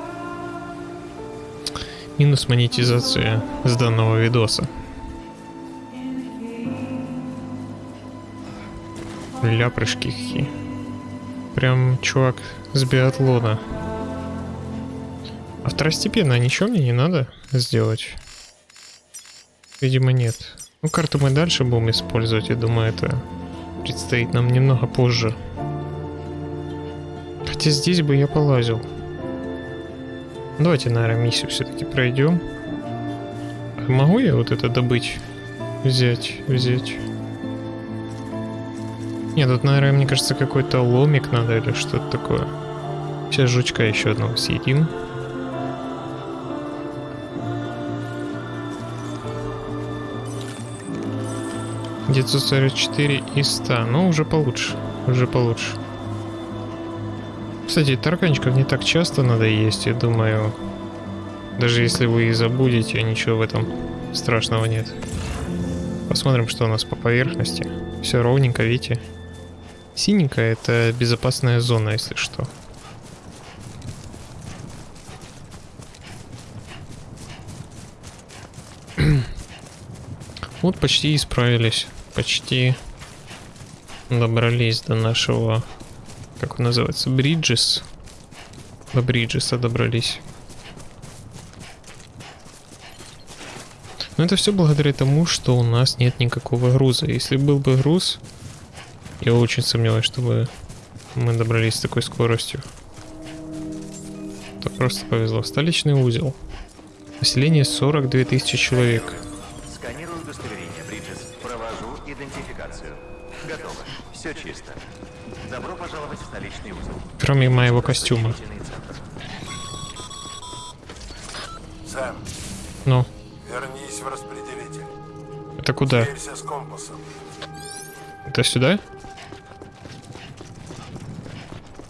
минус монетизация с данного видоса. Ляпрышки какие. Прям чувак с биатлона. Второстепенно ничего мне не надо сделать? Видимо, нет. Ну, карту мы дальше будем использовать, я думаю, это предстоит нам немного позже. Хотя здесь бы я полазил. Давайте, наверное, миссию все-таки пройдем. Могу я вот это добыть? Взять, взять. Нет, тут, наверное, мне кажется, какой-то ломик надо или что-то такое. Сейчас жучка еще одного съедим. Где-то 44 и 100. Ну, уже получше. Уже получше. Кстати, тараканчиков не так часто надо есть, я думаю. Даже если вы и забудете, ничего в этом страшного нет. Посмотрим, что у нас по поверхности. Все ровненько, видите? Синенькая это безопасная зона, если что. Вот почти исправились. Почти добрались до нашего, как он называется, Бриджес. До Бриджеса добрались. Но это все благодаря тому, что у нас нет никакого груза. Если был бы груз, я очень сомневаюсь, чтобы мы добрались с такой скоростью. То просто повезло. Столичный узел. Население 42 тысячи человек. Сканирую удостоверение, Бриджес. Провожу идентификацию. Готово. Все чисто. Добро пожаловать в столичный узел. Кроме моего костюма. Сэм, Ну, вернись в распределитель. это куда? Сверься с компасом. Это сюда?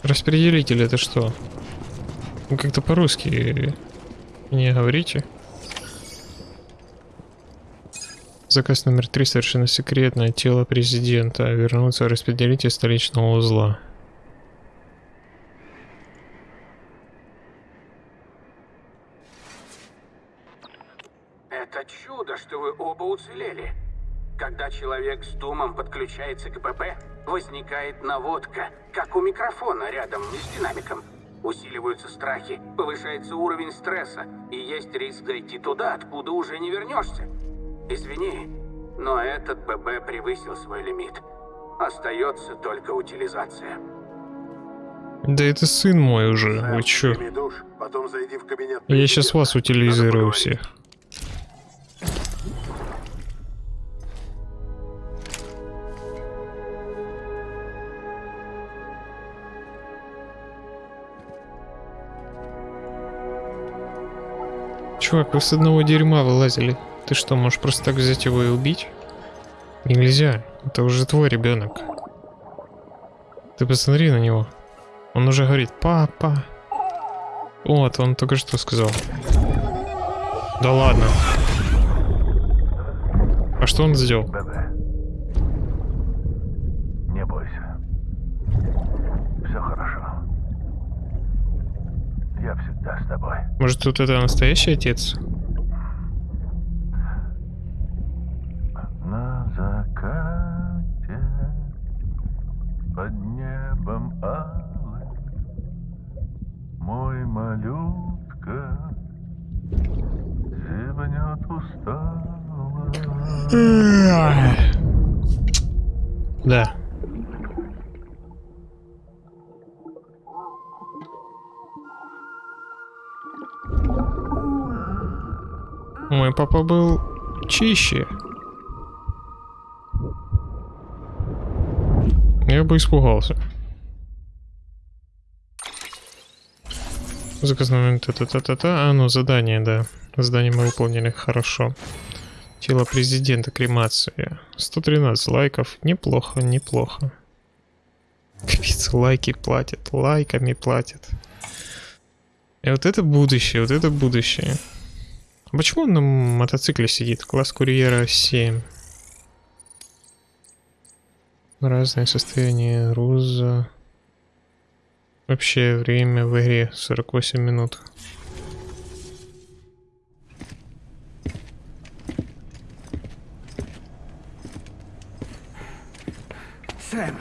Распределитель это что? Вы как-то по-русски не говорите. Заказ номер три совершенно секретное. Тело президента. Вернуться в распределитель столичного узла. Это чудо, что вы оба уцелели. Когда человек с думом подключается к БП, возникает наводка, как у микрофона рядом с динамиком. Усиливаются страхи, повышается уровень стресса, и есть риск зайти туда, откуда уже не вернешься. Извини, но этот ББ превысил свой лимит. Остается только утилизация. Да это сын мой уже. Вы чё? Прими душ, потом зайди в кабинет. Я сейчас вас утилизирую всех. Чувак, вы с одного дерьма вылазили. Ты что, можешь просто так взять его и убить? Нельзя. Это уже твой ребенок. Ты посмотри на него. Он уже говорит, папа. Вот, он только что сказал. Да ладно. А что он сделал? Не бойся. Все хорошо. Я всегда с тобой. Может, тут это настоящий отец? Да. Мой папа был чище. Я бы испугался. Заказ номер та-та-та-та-та. А, ну, задание, да. Задание мы выполнили хорошо. Тело президента, кремация. 113 лайков. Неплохо, неплохо. Капец, лайки платят, лайками платят. И вот это будущее, вот это будущее. А Почему он на мотоцикле сидит? Класс курьера 7. Разное состояние груза. Вообще время в игре 48 минут. Сэм,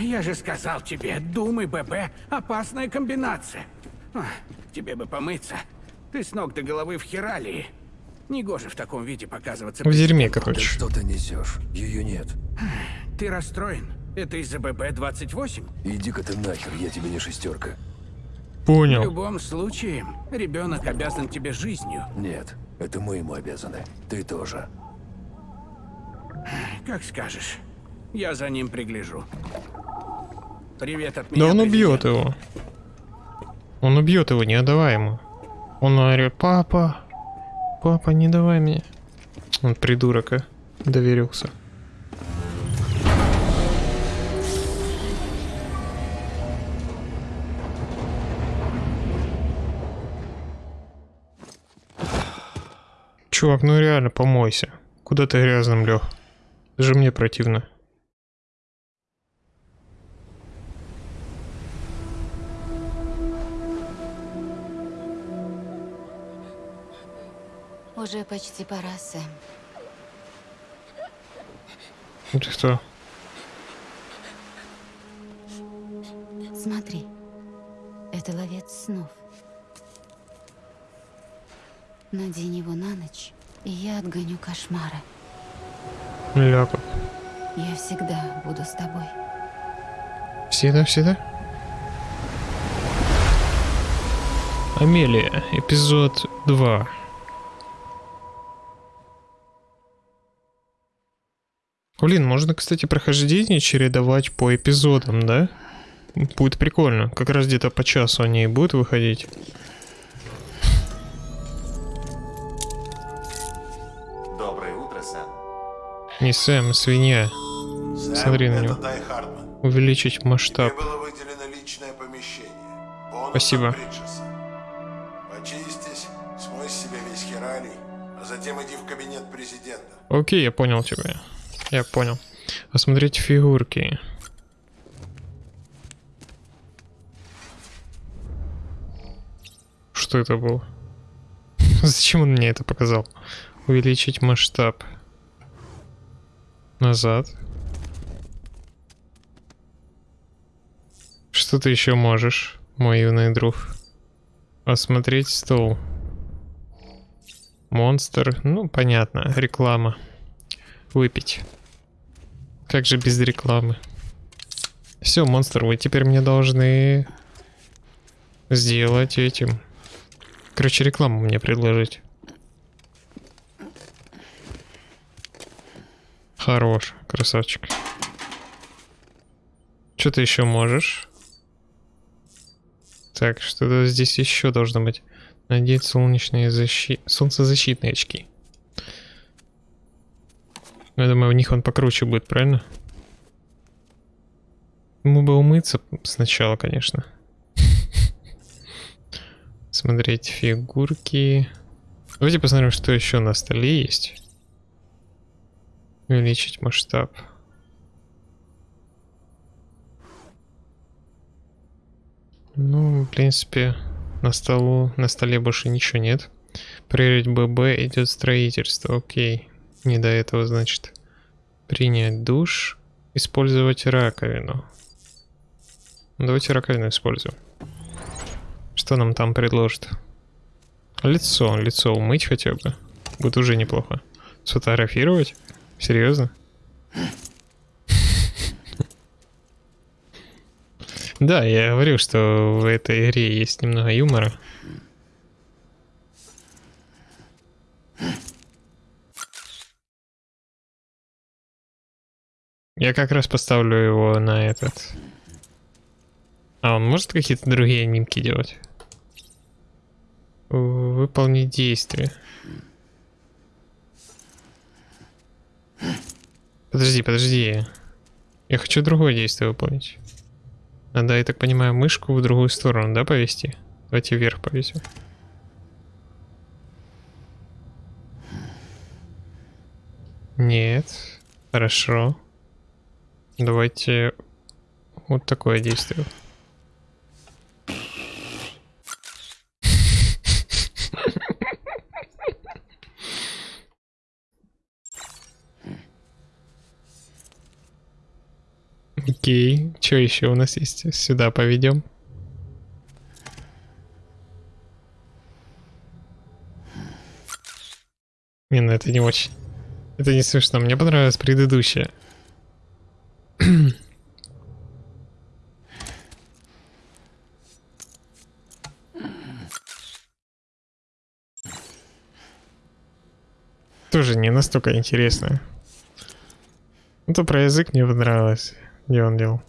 я же сказал тебе, думай, ББ, опасная комбинация. А, тебе бы помыться. Ты с ног до головы в хералии. Негоже в таком виде показываться. В дерьме, Ты короче. что ты несешь? Ее нет. Ты расстроен? Это из-за ББ-28? Иди-ка ты нахер, я тебе не шестерка. В Понял. любом случае, ребенок обязан тебе жизнью. Нет, это мы ему обязаны. Ты тоже. Как скажешь. Я за ним пригляжу. Привет от меня. Да он президент. убьет его. Он убьет его, не отдавай ему. Он орет, папа, папа, не давай мне. Он придурок, а. Доверился. Чувак, ну реально, помойся. Куда ты грязным лег? Даже мне противно. Уже почти пора, Сэм. Ты кто? Смотри. Это ловец снов. Надень его на ночь, и я отгоню кошмары. Ляпа. Я всегда буду с тобой. Всегда, всегда. Амелия, эпизод 2. Блин, можно, кстати, прохождение чередовать по эпизодам, да? Будет прикольно. Как раз где-то по часу они и будут выходить. Доброе утро, Сэм. Не Сэм, свинья. Сэм, Смотри на него. Увеличить масштаб. Тебе было выделено личное помещение. Бонус Спасибо. Почистись, смой с себя весь хералий, а затем иди в кабинет президента. Окей, я понял тебя. Я понял. Осмотреть фигурки. Что это было? Зачем он мне это показал? Увеличить масштаб. Назад. Что ты еще можешь, мой юный друг? Осмотреть стол. Монстр. Ну, понятно. Реклама. Выпить. Как же без рекламы? Все, монстр, вы теперь мне должны сделать этим. Короче, рекламу мне предложить. Хорош, красавчик. Что ты еще можешь? Так, что-то здесь еще должно быть. Надеть солнечные защи... солнцезащитные очки. Ну, Я думаю, у них он покруче будет, правильно? Ему бы умыться сначала, конечно. Смотреть фигурки. Давайте посмотрим, что еще на столе есть. Увеличить масштаб. Ну, в принципе, на столу, на столе больше ничего нет. Проверить ББ идет строительство. Окей. Не до этого, значит. Принять душ. Использовать раковину. Ну, Давайте раковину используем. Что нам там предложат? Лицо. Лицо умыть хотя бы. Будет уже неплохо. Сфотографировать? Серьезно? Да, я говорю, что в этой игре есть немного юмора. Я как раз поставлю его на этот. А он может какие-то другие анимки делать? Выполнить действие. Подожди, подожди. Я хочу другое действие выполнить. Надо, я так понимаю, мышку в другую сторону, да, повести? Давайте вверх повесим. Нет. Хорошо. Давайте вот такое действие. Окей, что еще у нас есть? Сюда поведем. Не, ну это не очень. Это не смешно. Мне понравилось предыдущее. Тоже не настолько интересно. Это про язык мне понравилось. Где он делал?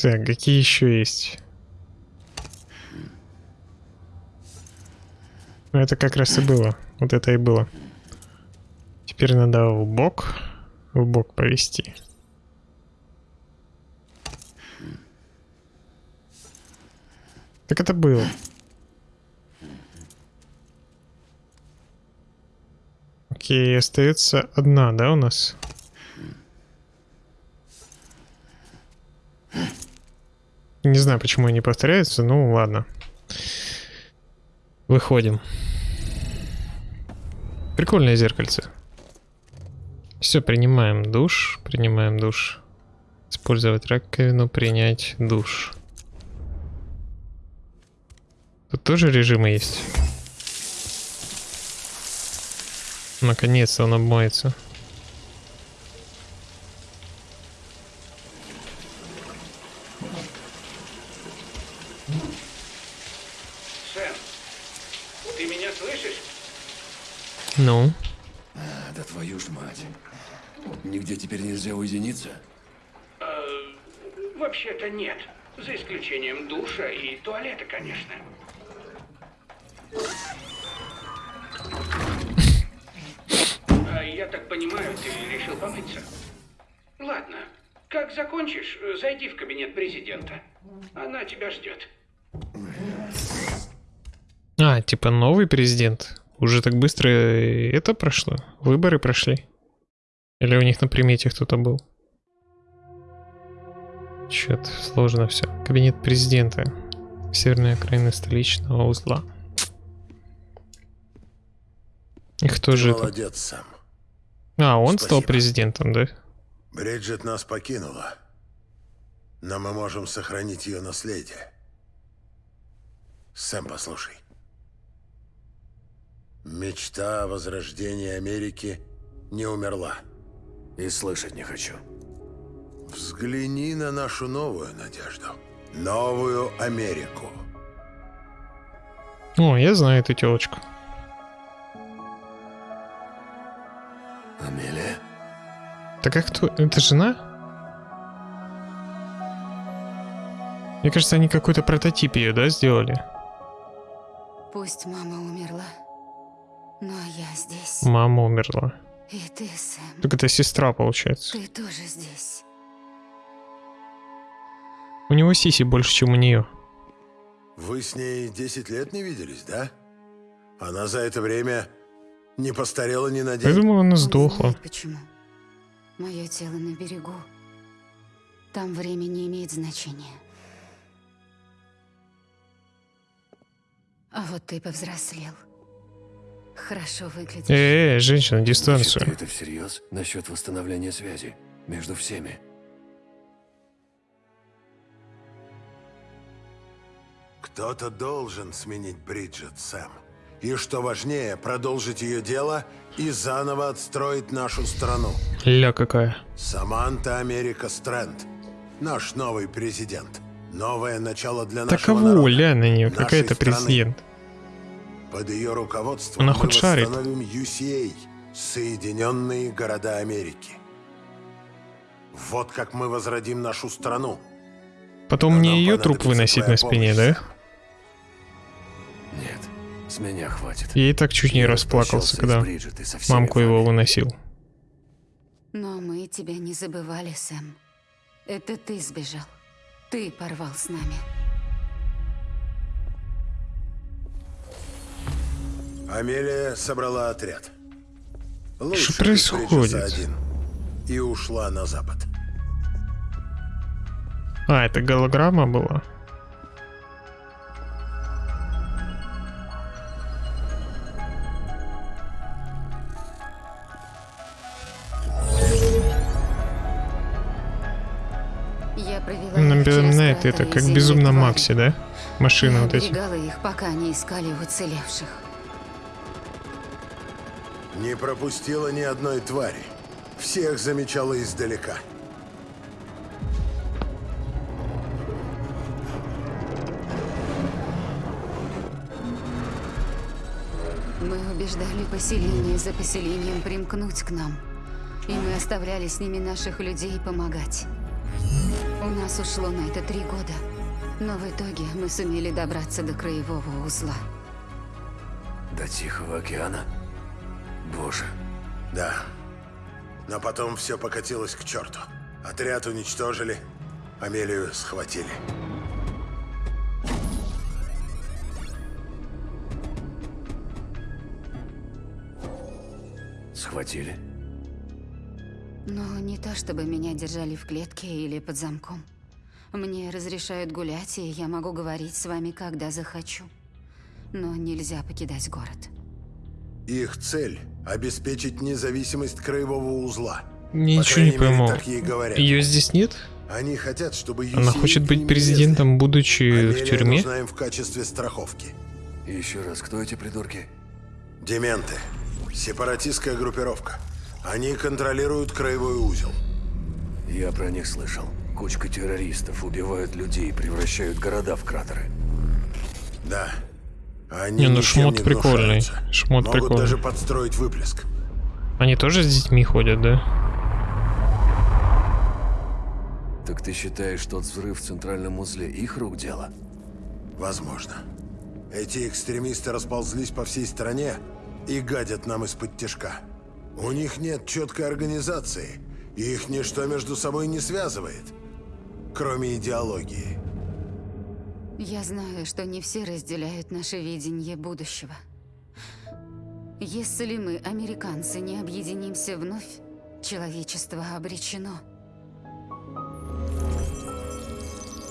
Так, какие еще есть? Ну, это как раз и было. Вот это и было. Теперь надо в бок, в бок повести. Так это было. Окей, остается одна, да, у нас? Не знаю, почему они повторяются, ну ладно. Выходим. Прикольное зеркальце. Все, принимаем душ, принимаем душ. Использовать раковину, принять душ. Тут тоже режимы есть. Наконец-то он обмоется. Сэм, ты меня слышишь? Ну, А, Да твою ж мать. Нигде теперь нельзя уединиться? Вообще-то нет. За исключением душа и туалета, конечно. Понимаю, ты решил помыться? Ладно. Как закончишь, зайди в кабинет президента. Она тебя ждет. а, типа новый президент. Уже так быстро это прошло? Выборы прошли? Или у них на примете кто-то был? Чё-то сложно все. Кабинет президента. Северная окраина столичного узла. И кто Ты же это? молодец, Сэм. А, он стал Спасибо. президентом, да? Бриджит нас покинула. Но мы можем сохранить ее наследие. Сэм, послушай. Мечта о возрождении Америки не умерла. И слышать не хочу. Взгляни на нашу новую надежду. Новую Америку. О, я знаю эту телочку. Амелия? Так а кто? Это жена? Мне кажется, они какой-то прототип ее, да, сделали? Пусть мама умерла, но я здесь. Мама умерла. И ты, Сэм, Так это сестра, получается. ты тоже здесь. У него сиси больше, чем у нее. Вы с ней 10 лет не виделись, да? Она за это время не постарела ни на Я день. думал, она Он сдохла. знает почему. Мое тело на берегу. Там время не имеет значения. А вот ты повзрослел. Хорошо выглядишь. Э, -э женщина, Значит, дистанцию. ты это всерьез? Насчет восстановления связи между всеми? Кто-то должен сменить Бриджит, Сэм. И что важнее, продолжить ее дело и заново отстроить нашу страну. Ля какая. Саманта Америка Стрэнд. Наш новый президент. Новое начало для Так нашего народа. ля на нее, какая-то президент. Под ее руководством Она мы хоть шарит? восстановим UCA, Соединенные Города Америки. Вот как мы возродим нашу страну. Потом Но мне ее труп выносить на спине, помощь, да? Нет, с меня хватит. Я и так чуть не Я расплакался, когда Бриджит мамку его выносил. Но мы тебя не забывали, Сэм. Это ты сбежал. Ты порвал с нами. Амелия собрала отряд. Лучше Что происходит? Один. И ушла на запад. А, это голограмма была? Напоминает через это, как безумно. Макси, да? Машины Я вот эти. их, пока не искали уцелевших. Не пропустила ни одной твари. Всех замечала издалека. Мы убеждали поселение за поселением примкнуть к нам. И мы оставляли с ними наших людей помогать. У нас ушло на это три года. Но в итоге мы сумели добраться до краевого узла. До Тихого океана? Боже, Да. Но потом все покатилось к черту. Отряд уничтожили, Амелию схватили. схватили? Но не то, чтобы меня держали в клетке или под замком. Мне разрешают гулять, и я могу говорить с вами, когда захочу. Но нельзя покидать город. Их цель – обеспечить независимость краевого узла. Ничего не мере, пойму. Ее здесь нет? Они хотят, чтобы Она хочет быть президентом, будучи влезли. в тюрьме? нужна им в качестве страховки. Еще раз, кто эти придурки? Дементы. Сепаратистская группировка. Они контролируют краевой узел. Я про них слышал. Кучка террористов убивают людей, превращают города в кратеры. Да. Они Не, ну шмот не прикольный. Шмот Могут прикольный. даже подстроить выплеск. Они тоже с детьми ходят, да? Так ты считаешь, тот взрыв в центральном узле их рук дело? Возможно. Эти экстремисты расползлись по всей стране и гадят нам из-под тяжка. У них нет четкой организации, и их ничто между собой не связывает, кроме идеологии. Я знаю, что не все разделяют наше видение будущего. Если мы, американцы, не объединимся вновь, человечество обречено.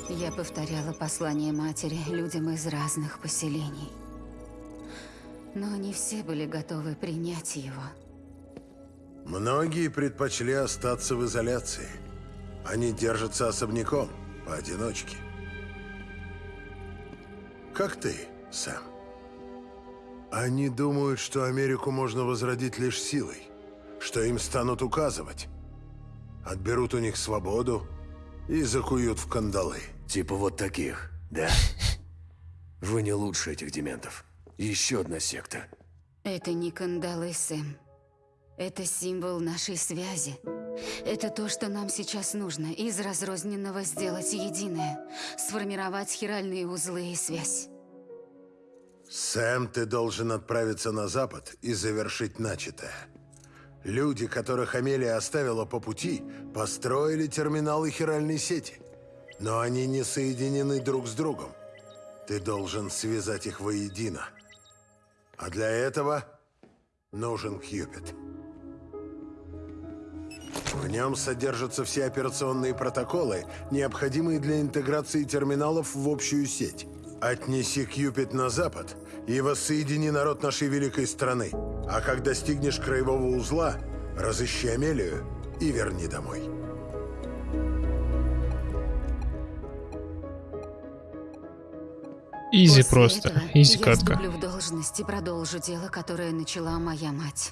Я повторяла послание матери людям из разных поселений. Но не все были готовы принять его. Многие предпочли остаться в изоляции. Они держатся особняком, поодиночке. Как ты, Сэм. Они думают, что Америку можно возродить лишь силой, что им станут указывать. Отберут у них свободу и закуют в кандалы. Типа вот таких, да? Вы не лучше этих дементов. Еще одна секта. Это не кандалы, Сэм. Это символ нашей связи. Это то, что нам сейчас нужно. Из разрозненного сделать единое. Сформировать хиральные узлы и связь. Сэм, ты должен отправиться на запад и завершить начатое. Люди, которых Амелия оставила по пути, построили терминалы хиральной сети. Но они не соединены друг с другом. Ты должен связать их воедино. А для этого нужен Кьюпит. В нем содержатся все операционные протоколы, необходимые для интеграции терминалов в общую сеть. Отнеси Кьюпит на запад и воссоедини народ нашей великой страны. А как достигнешь краевого узла, разыщи Амелию и верни домой. Изи После просто. Изи я катка. вступлю в должность и продолжу дело, которое начала моя мать.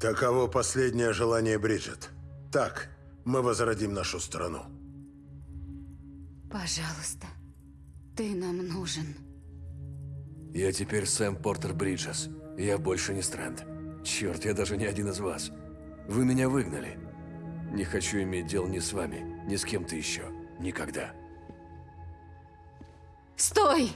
Таково последнее желание Бриджит. Так, мы возродим нашу страну. Пожалуйста, ты нам нужен. Я теперь Сэм Портер Бриджес. Я больше не Стрэнд. Черт, я даже не один из вас. Вы меня выгнали. Не хочу иметь дел ни с вами, ни с кем-то еще. Никогда. Стой!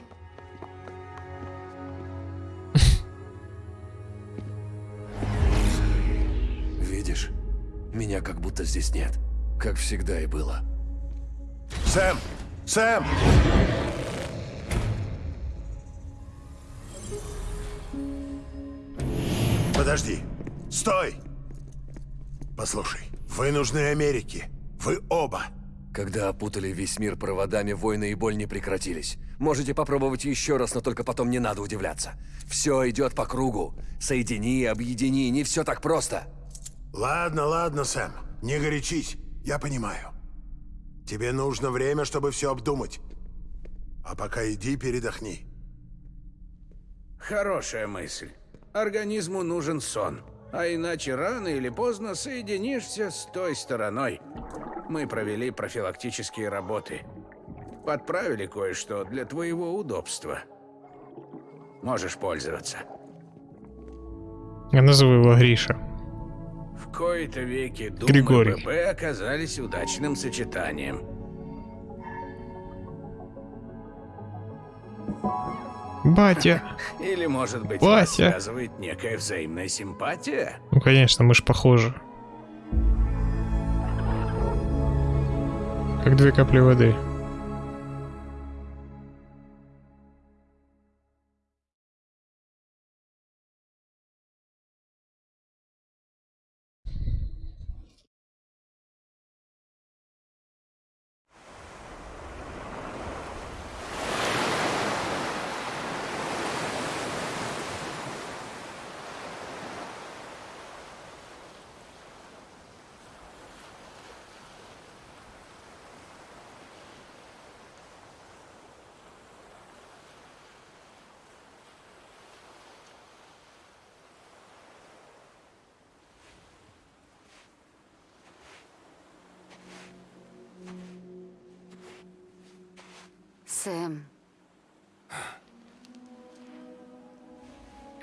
Меня как будто здесь нет. Как всегда и было. Сэм! Сэм! Подожди. Стой! Послушай, вы нужны Америке. Вы оба. Когда опутали весь мир проводами, войны и боль не прекратились. Можете попробовать еще раз, но только потом не надо удивляться. Все идет по кругу. Соедини, объедини, не все так просто. Ладно, ладно, Сэм. Не горячись. Я понимаю. Тебе нужно время, чтобы все обдумать. А пока иди передохни. Хорошая мысль. Организму нужен сон. А иначе рано или поздно соединишься с той стороной. Мы провели профилактические работы. Подправили кое-что для твоего удобства. Можешь пользоваться. Я назову его Гриша. Кои-то веки Дум Григорий. и ББ оказались удачным сочетанием. Батя! Или, может быть, вас связывает некая взаимная симпатия? Ну конечно, мы ж похожи. Как две капли воды.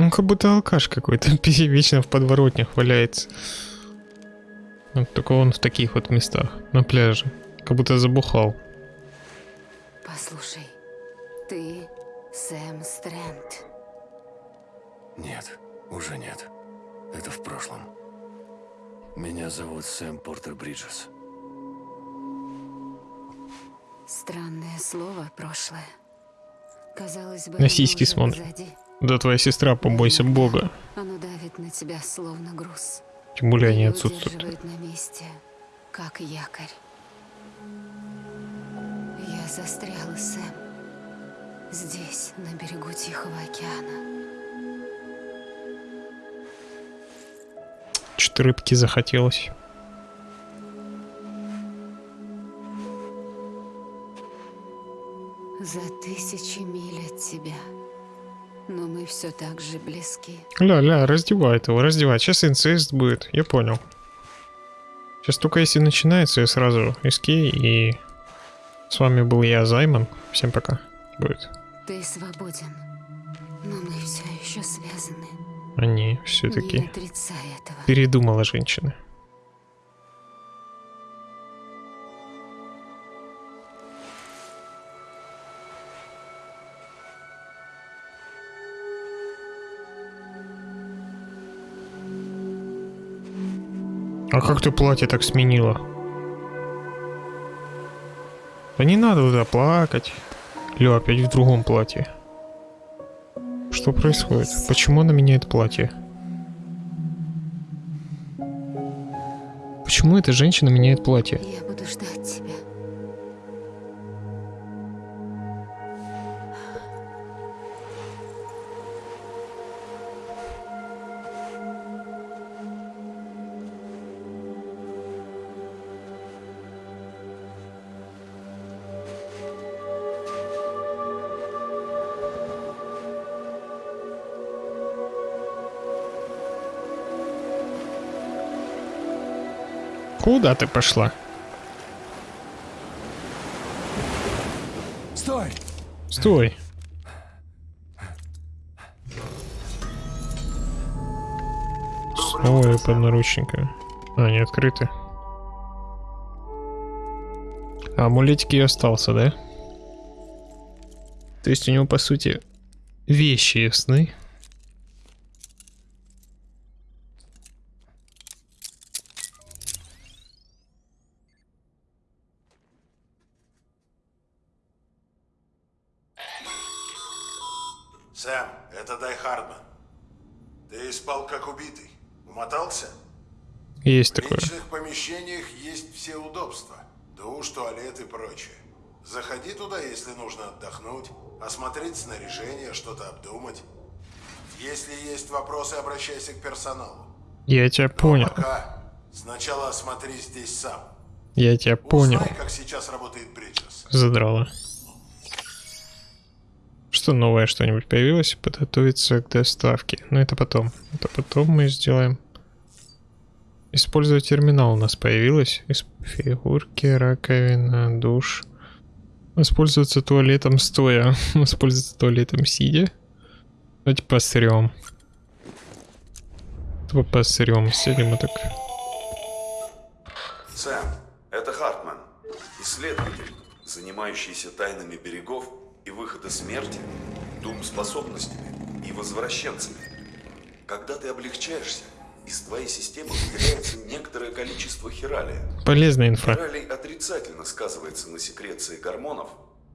Он как будто алкаш какой-то, вечно в подворотнях валяется. Вот только он в таких вот местах, на пляже. Как будто забухал. послушай. Ты Сэм Стрэнд. Нет, уже нет. Это в прошлом. Меня зовут Сэм Портер Бриджес. Странное слово прошлое. Казалось бы, На сиськи смотрит. позади. Да твоя сестра, побойся бога. Оно давит на тебя словно груз. Тем более они отсутствуют. на месте, как якорь. Я застряла, Сэм. Здесь, на берегу Тихого океана. Что-то рыбки захотелось. За тысячи миль от тебя. Но мы все так же близки. Ля-ля, раздевает его, раздевает. Сейчас инцест будет, я понял. Сейчас только если начинается, я сразу эскей и... С вами был я, Займан. Всем пока. Будет. Ты свободен. Но мы все еще связаны. Они все-таки передумала женщина. А как ты платье так сменила? Да не надо туда плакать. Лё, опять в другом платье. Что происходит? Почему она меняет платье? Почему эта женщина меняет платье? Куда ты пошла? Стой! Стой. Ой, под наручниками. А, не открыты. А амулетик и остался, да? То есть у него, по сути, вещи и Есть В такое. личных помещениях есть все удобства. Душ, туалет и прочее. Заходи туда, если нужно отдохнуть, осмотреть снаряжение, что-то обдумать. Если есть вопросы, обращайся к персоналу. Я тебя понял. Пока. Сначала осмотри здесь сам. Я тебя понял. Узнай, как сейчас работает Бриджес. Задрала. Что новое, что-нибудь появилось? Подготовиться к доставке. Но это потом. Это потом мы сделаем. Использовать терминал у нас появилось. Фигурки, раковина, душ. Воспользоваться туалетом стоя. Воспользоваться туалетом сидя. Давайте посрем. Тупо посрем. Сидим вот так. Сэм, это Хартман, исследователь, занимающийся тайнами берегов и выхода смерти, дум способностями и возвращенцами. Когда ты облегчаешься, из твоей системы выделяется некоторое количество хиралия. Полезная инфа. Хиралий отрицательно сказывается на секреции гормонов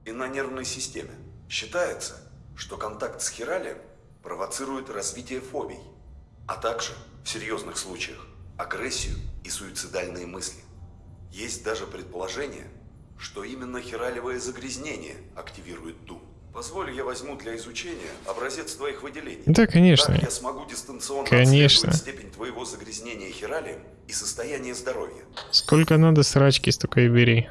и на нервной системе. Считается, что контакт с хиралием провоцирует развитие фобий, а также, в серьезных случаях, агрессию и суицидальные мысли. Есть даже предположение, что именно хиралевое загрязнение активирует дум. Позволь, я возьму для изучения образец твоих выделений. Да, конечно. Так я смогу дистанционно Конечно. степень твоего загрязнения хиралием и состояние здоровья. Сколько надо срачки, столько и бери.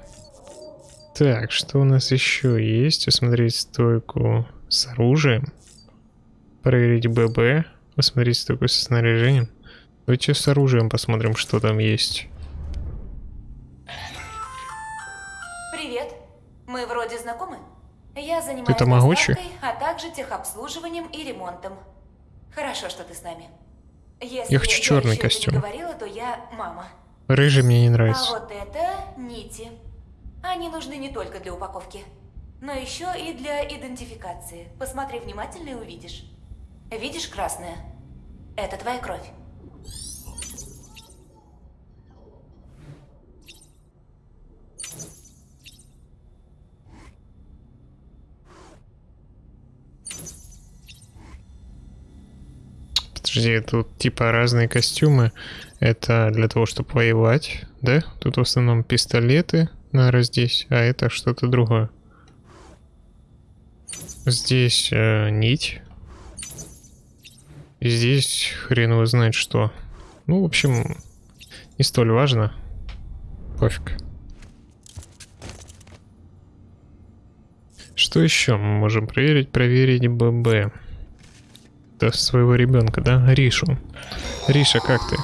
Так, что у нас еще есть? Посмотреть стойку с оружием. Проверить ББ. Посмотреть стойку со снаряжением. Давайте с оружием посмотрим, что там есть. Привет. Мы вроде знакомы? Я занимаюсь Ты тамагочи? а также техобслуживанием и ремонтом. Хорошо, что ты с нами. Если Я хочу черный костюм. говорила, то я мама. Рыжий мне не А нравится. вот это нити. Они нужны не только для упаковки, но еще и для идентификации. Посмотри внимательно и увидишь. Видишь красное? Это твоя кровь. Подожди, тут типа разные костюмы. Это для того, чтобы воевать, да? Тут в основном пистолеты, наверное, здесь, а это что-то другое. Здесь э, нить. И здесь хрен его знает что. Ну, в общем, не столь важно. Пофиг. Что еще мы можем проверить? Проверить ББ. Это своего ребенка, да? Ришу. Риша, как ты?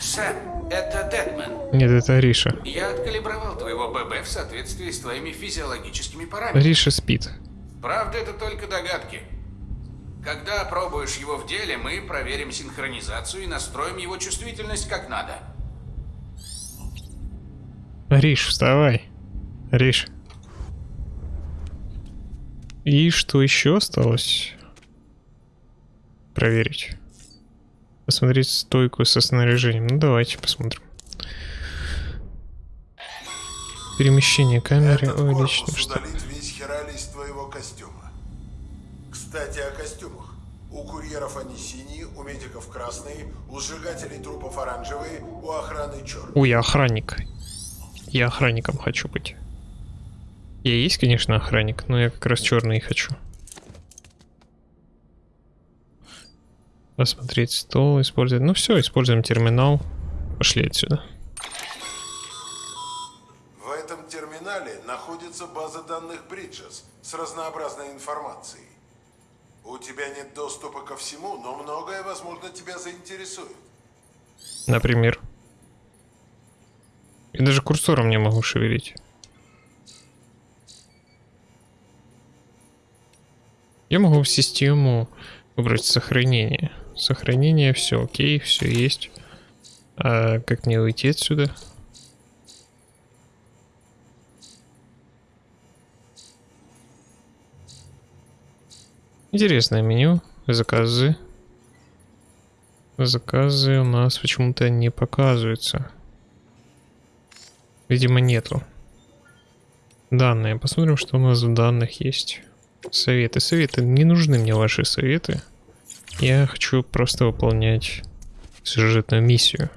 Сэм, это Дедман. Нет, это Риша. Я откалибровал твоего ББ в соответствии с твоими физиологическими параметрами. Риша спит. Правда, это только догадки. Когда опробуешь его в деле, мы проверим синхронизацию и настроим его чувствительность как надо. Риш, вставай. Риш. И что еще осталось? Проверить. Посмотреть стойку со снаряжением. Ну давайте посмотрим. Перемещение камеры Этот увеличено. Что? весь хералий из твоего костюма. Кстати, о костюмах. У курьеров они синие, у медиков красные, у сжигателей трупов оранжевые, у охраны черные. Ой, я охранник. Я охранником хочу быть. Я есть, конечно, охранник, но я как раз черный хочу. Посмотреть стол, использовать. Ну все, используем терминал. Пошли отсюда. В этом терминале находится база данных Бриджес с разнообразной информацией. У тебя нет доступа ко всему, но многое, возможно, тебя заинтересует. Например. И даже курсором не могу шевелить. Я могу в систему выбрать сохранение. Сохранение, все окей, все есть. А как мне уйти отсюда? Интересное меню. Заказы. Заказы у нас почему-то не показываются. Видимо, нету. Данные. Посмотрим, что у нас в данных есть. Советы. Советы. Не нужны мне ваши советы. Я хочу просто выполнять сюжетную миссию.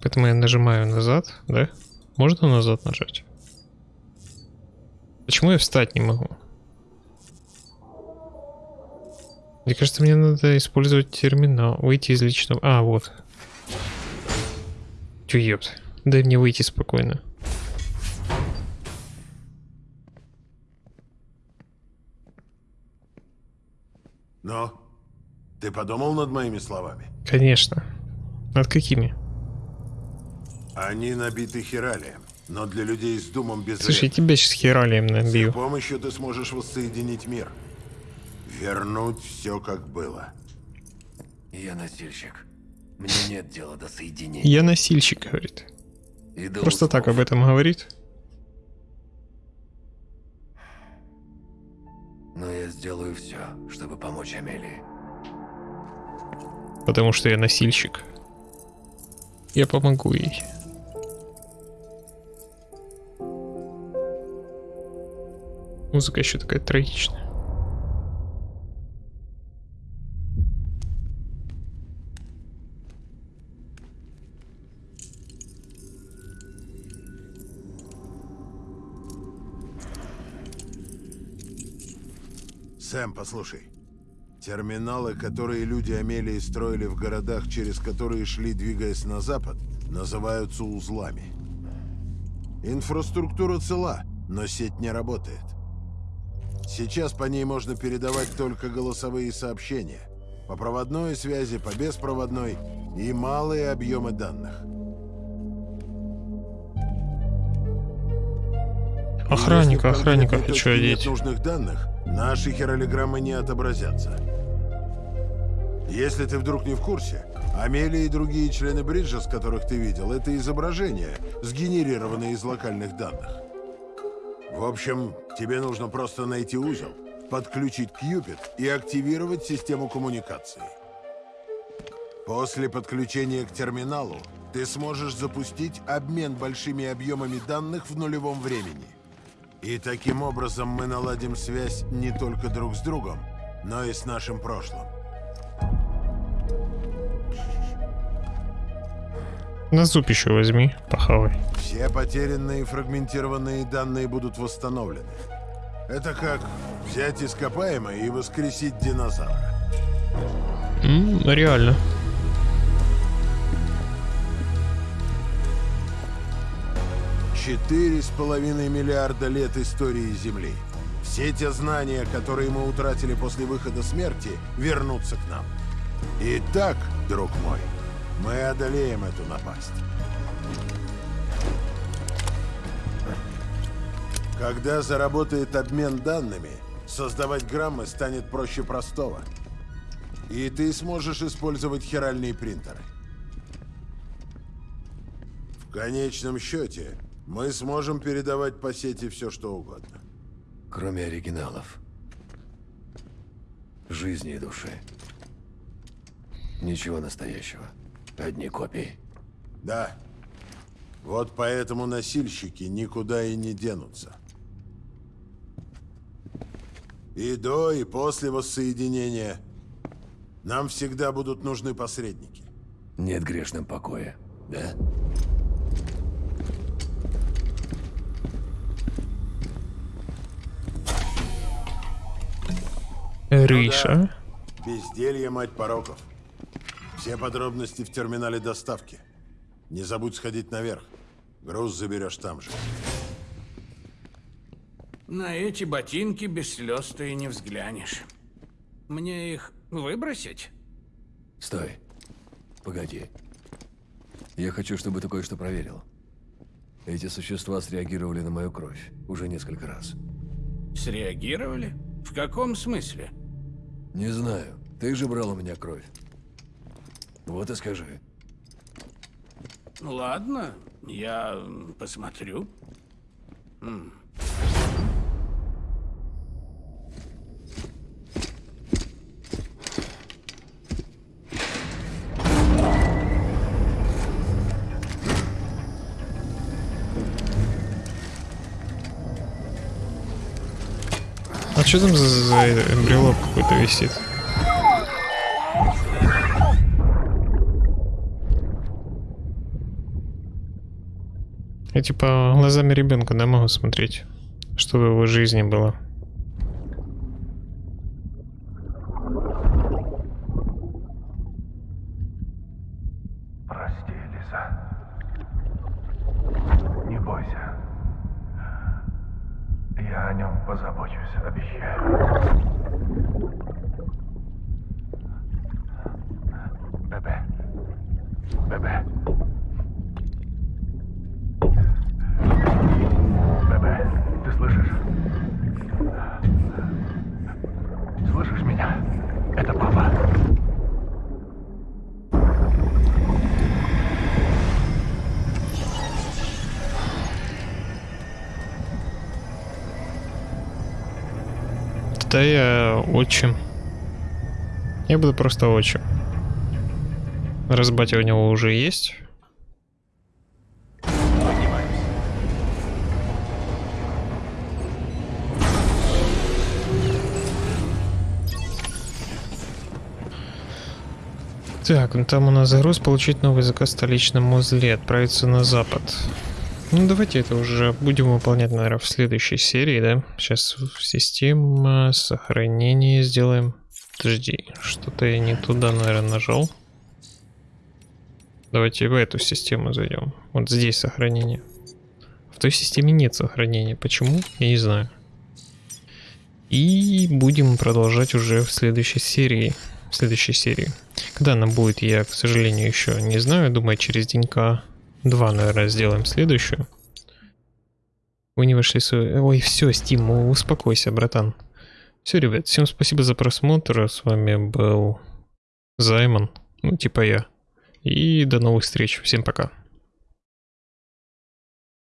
Поэтому я нажимаю назад, да? Можно назад нажать? Почему я встать не могу? Мне кажется, мне надо использовать терминал. Выйти из личного... А, вот. Тю, ёпт. Дай мне выйти спокойно. Но ты подумал над моими словами? Конечно. Над какими? Они набиты хиралием, но для людей с думом без Слушай, я тебя сейчас хералием С набью. помощью ты сможешь воссоединить мир. Вернуть все как было. Я носильщик. Мне нет дела до соединения. Я носильщик, говорит. И Просто так об этом говорит. Но я сделаю все, чтобы помочь Амелии. Потому что я носильщик. Я помогу ей. Музыка еще такая трагичная. Сэм, послушай. Терминалы, которые люди Амелии строили в городах, через которые шли, двигаясь на запад, называются узлами. Инфраструктура цела, но сеть не работает. Сейчас по ней можно передавать только голосовые сообщения. По проводной связи, по беспроводной и малые объемы данных. Охранника, Если охранника хочу одеть. Нет нужных данных, наши хиралиграммы не отобразятся. Если ты вдруг не в курсе, Амелия и другие члены Бриджес, которых ты видел, это изображения, сгенерированные из локальных данных. В общем, тебе нужно просто найти узел, подключить Кьюпит и активировать систему коммуникации. После подключения к терминалу ты сможешь запустить обмен большими объемами данных в нулевом времени. И таким образом мы наладим связь не только друг с другом, но и с нашим прошлым. На зуб еще возьми, похавай. Все потерянные и фрагментированные данные будут восстановлены. Это как взять ископаемое и воскресить динозавра. М, реально. Четыре с половиной миллиарда лет истории Земли. Все те знания, которые мы утратили после выхода смерти, вернутся к нам. Итак, друг мой, мы одолеем эту напасть. Когда заработает обмен данными, создавать граммы станет проще простого. И ты сможешь использовать хиральные принтеры. В конечном счете, мы сможем передавать по сети все, что угодно. Кроме оригиналов. Жизни и души. Ничего настоящего. Одни копии. Да. Вот поэтому носильщики никуда и не денутся. И до, и после воссоединения нам всегда будут нужны посредники. Нет грешным покоя, да? Риша. Безделье, мать пороков. Все подробности в терминале доставки. Не забудь сходить наверх. Груз заберешь там же. На эти ботинки без слез ты и не взглянешь. Мне их выбросить? Стой. Погоди. Я хочу, чтобы ты кое-что проверил. Эти существа среагировали на мою кровь уже несколько раз. Среагировали? В каком смысле? Не знаю. Ты же брал у меня кровь. Вот и скажи. Ладно, я посмотрю. М. что там за, за брелок какой-то висит? Я типа глазами ребенка, да, могу смотреть, что в его жизни было. Прости, Лиза. Не бойся. Я о нем позабочусь, обещаю. Бебе. Бебе. Бебе, ты слышишь? Слышишь меня? Это папа. Тогда я отчим. Я буду просто отчим. Раз батя у него уже есть. Так, ну там у нас загруз получить новый заказ в столичном узле, отправиться на запад. Ну давайте это уже будем выполнять, наверное, в следующей серии, да? Сейчас система сохранения сделаем. Подожди, что-то я не туда, наверное, нажал. Давайте в эту систему зайдем. Вот здесь сохранение. В той системе нет сохранения. Почему? Я не знаю. И будем продолжать уже в следующей серии. В следующей серии. Когда она будет, я, к сожалению, еще не знаю. Думаю, через денька два, наверное, сделаем следующую. Вы не вошли с... Ой, все, Steam, успокойся, братан. Все, ребят, всем спасибо за просмотр. С вами был Займон. Ну, типа я. И до новых встреч. Всем пока.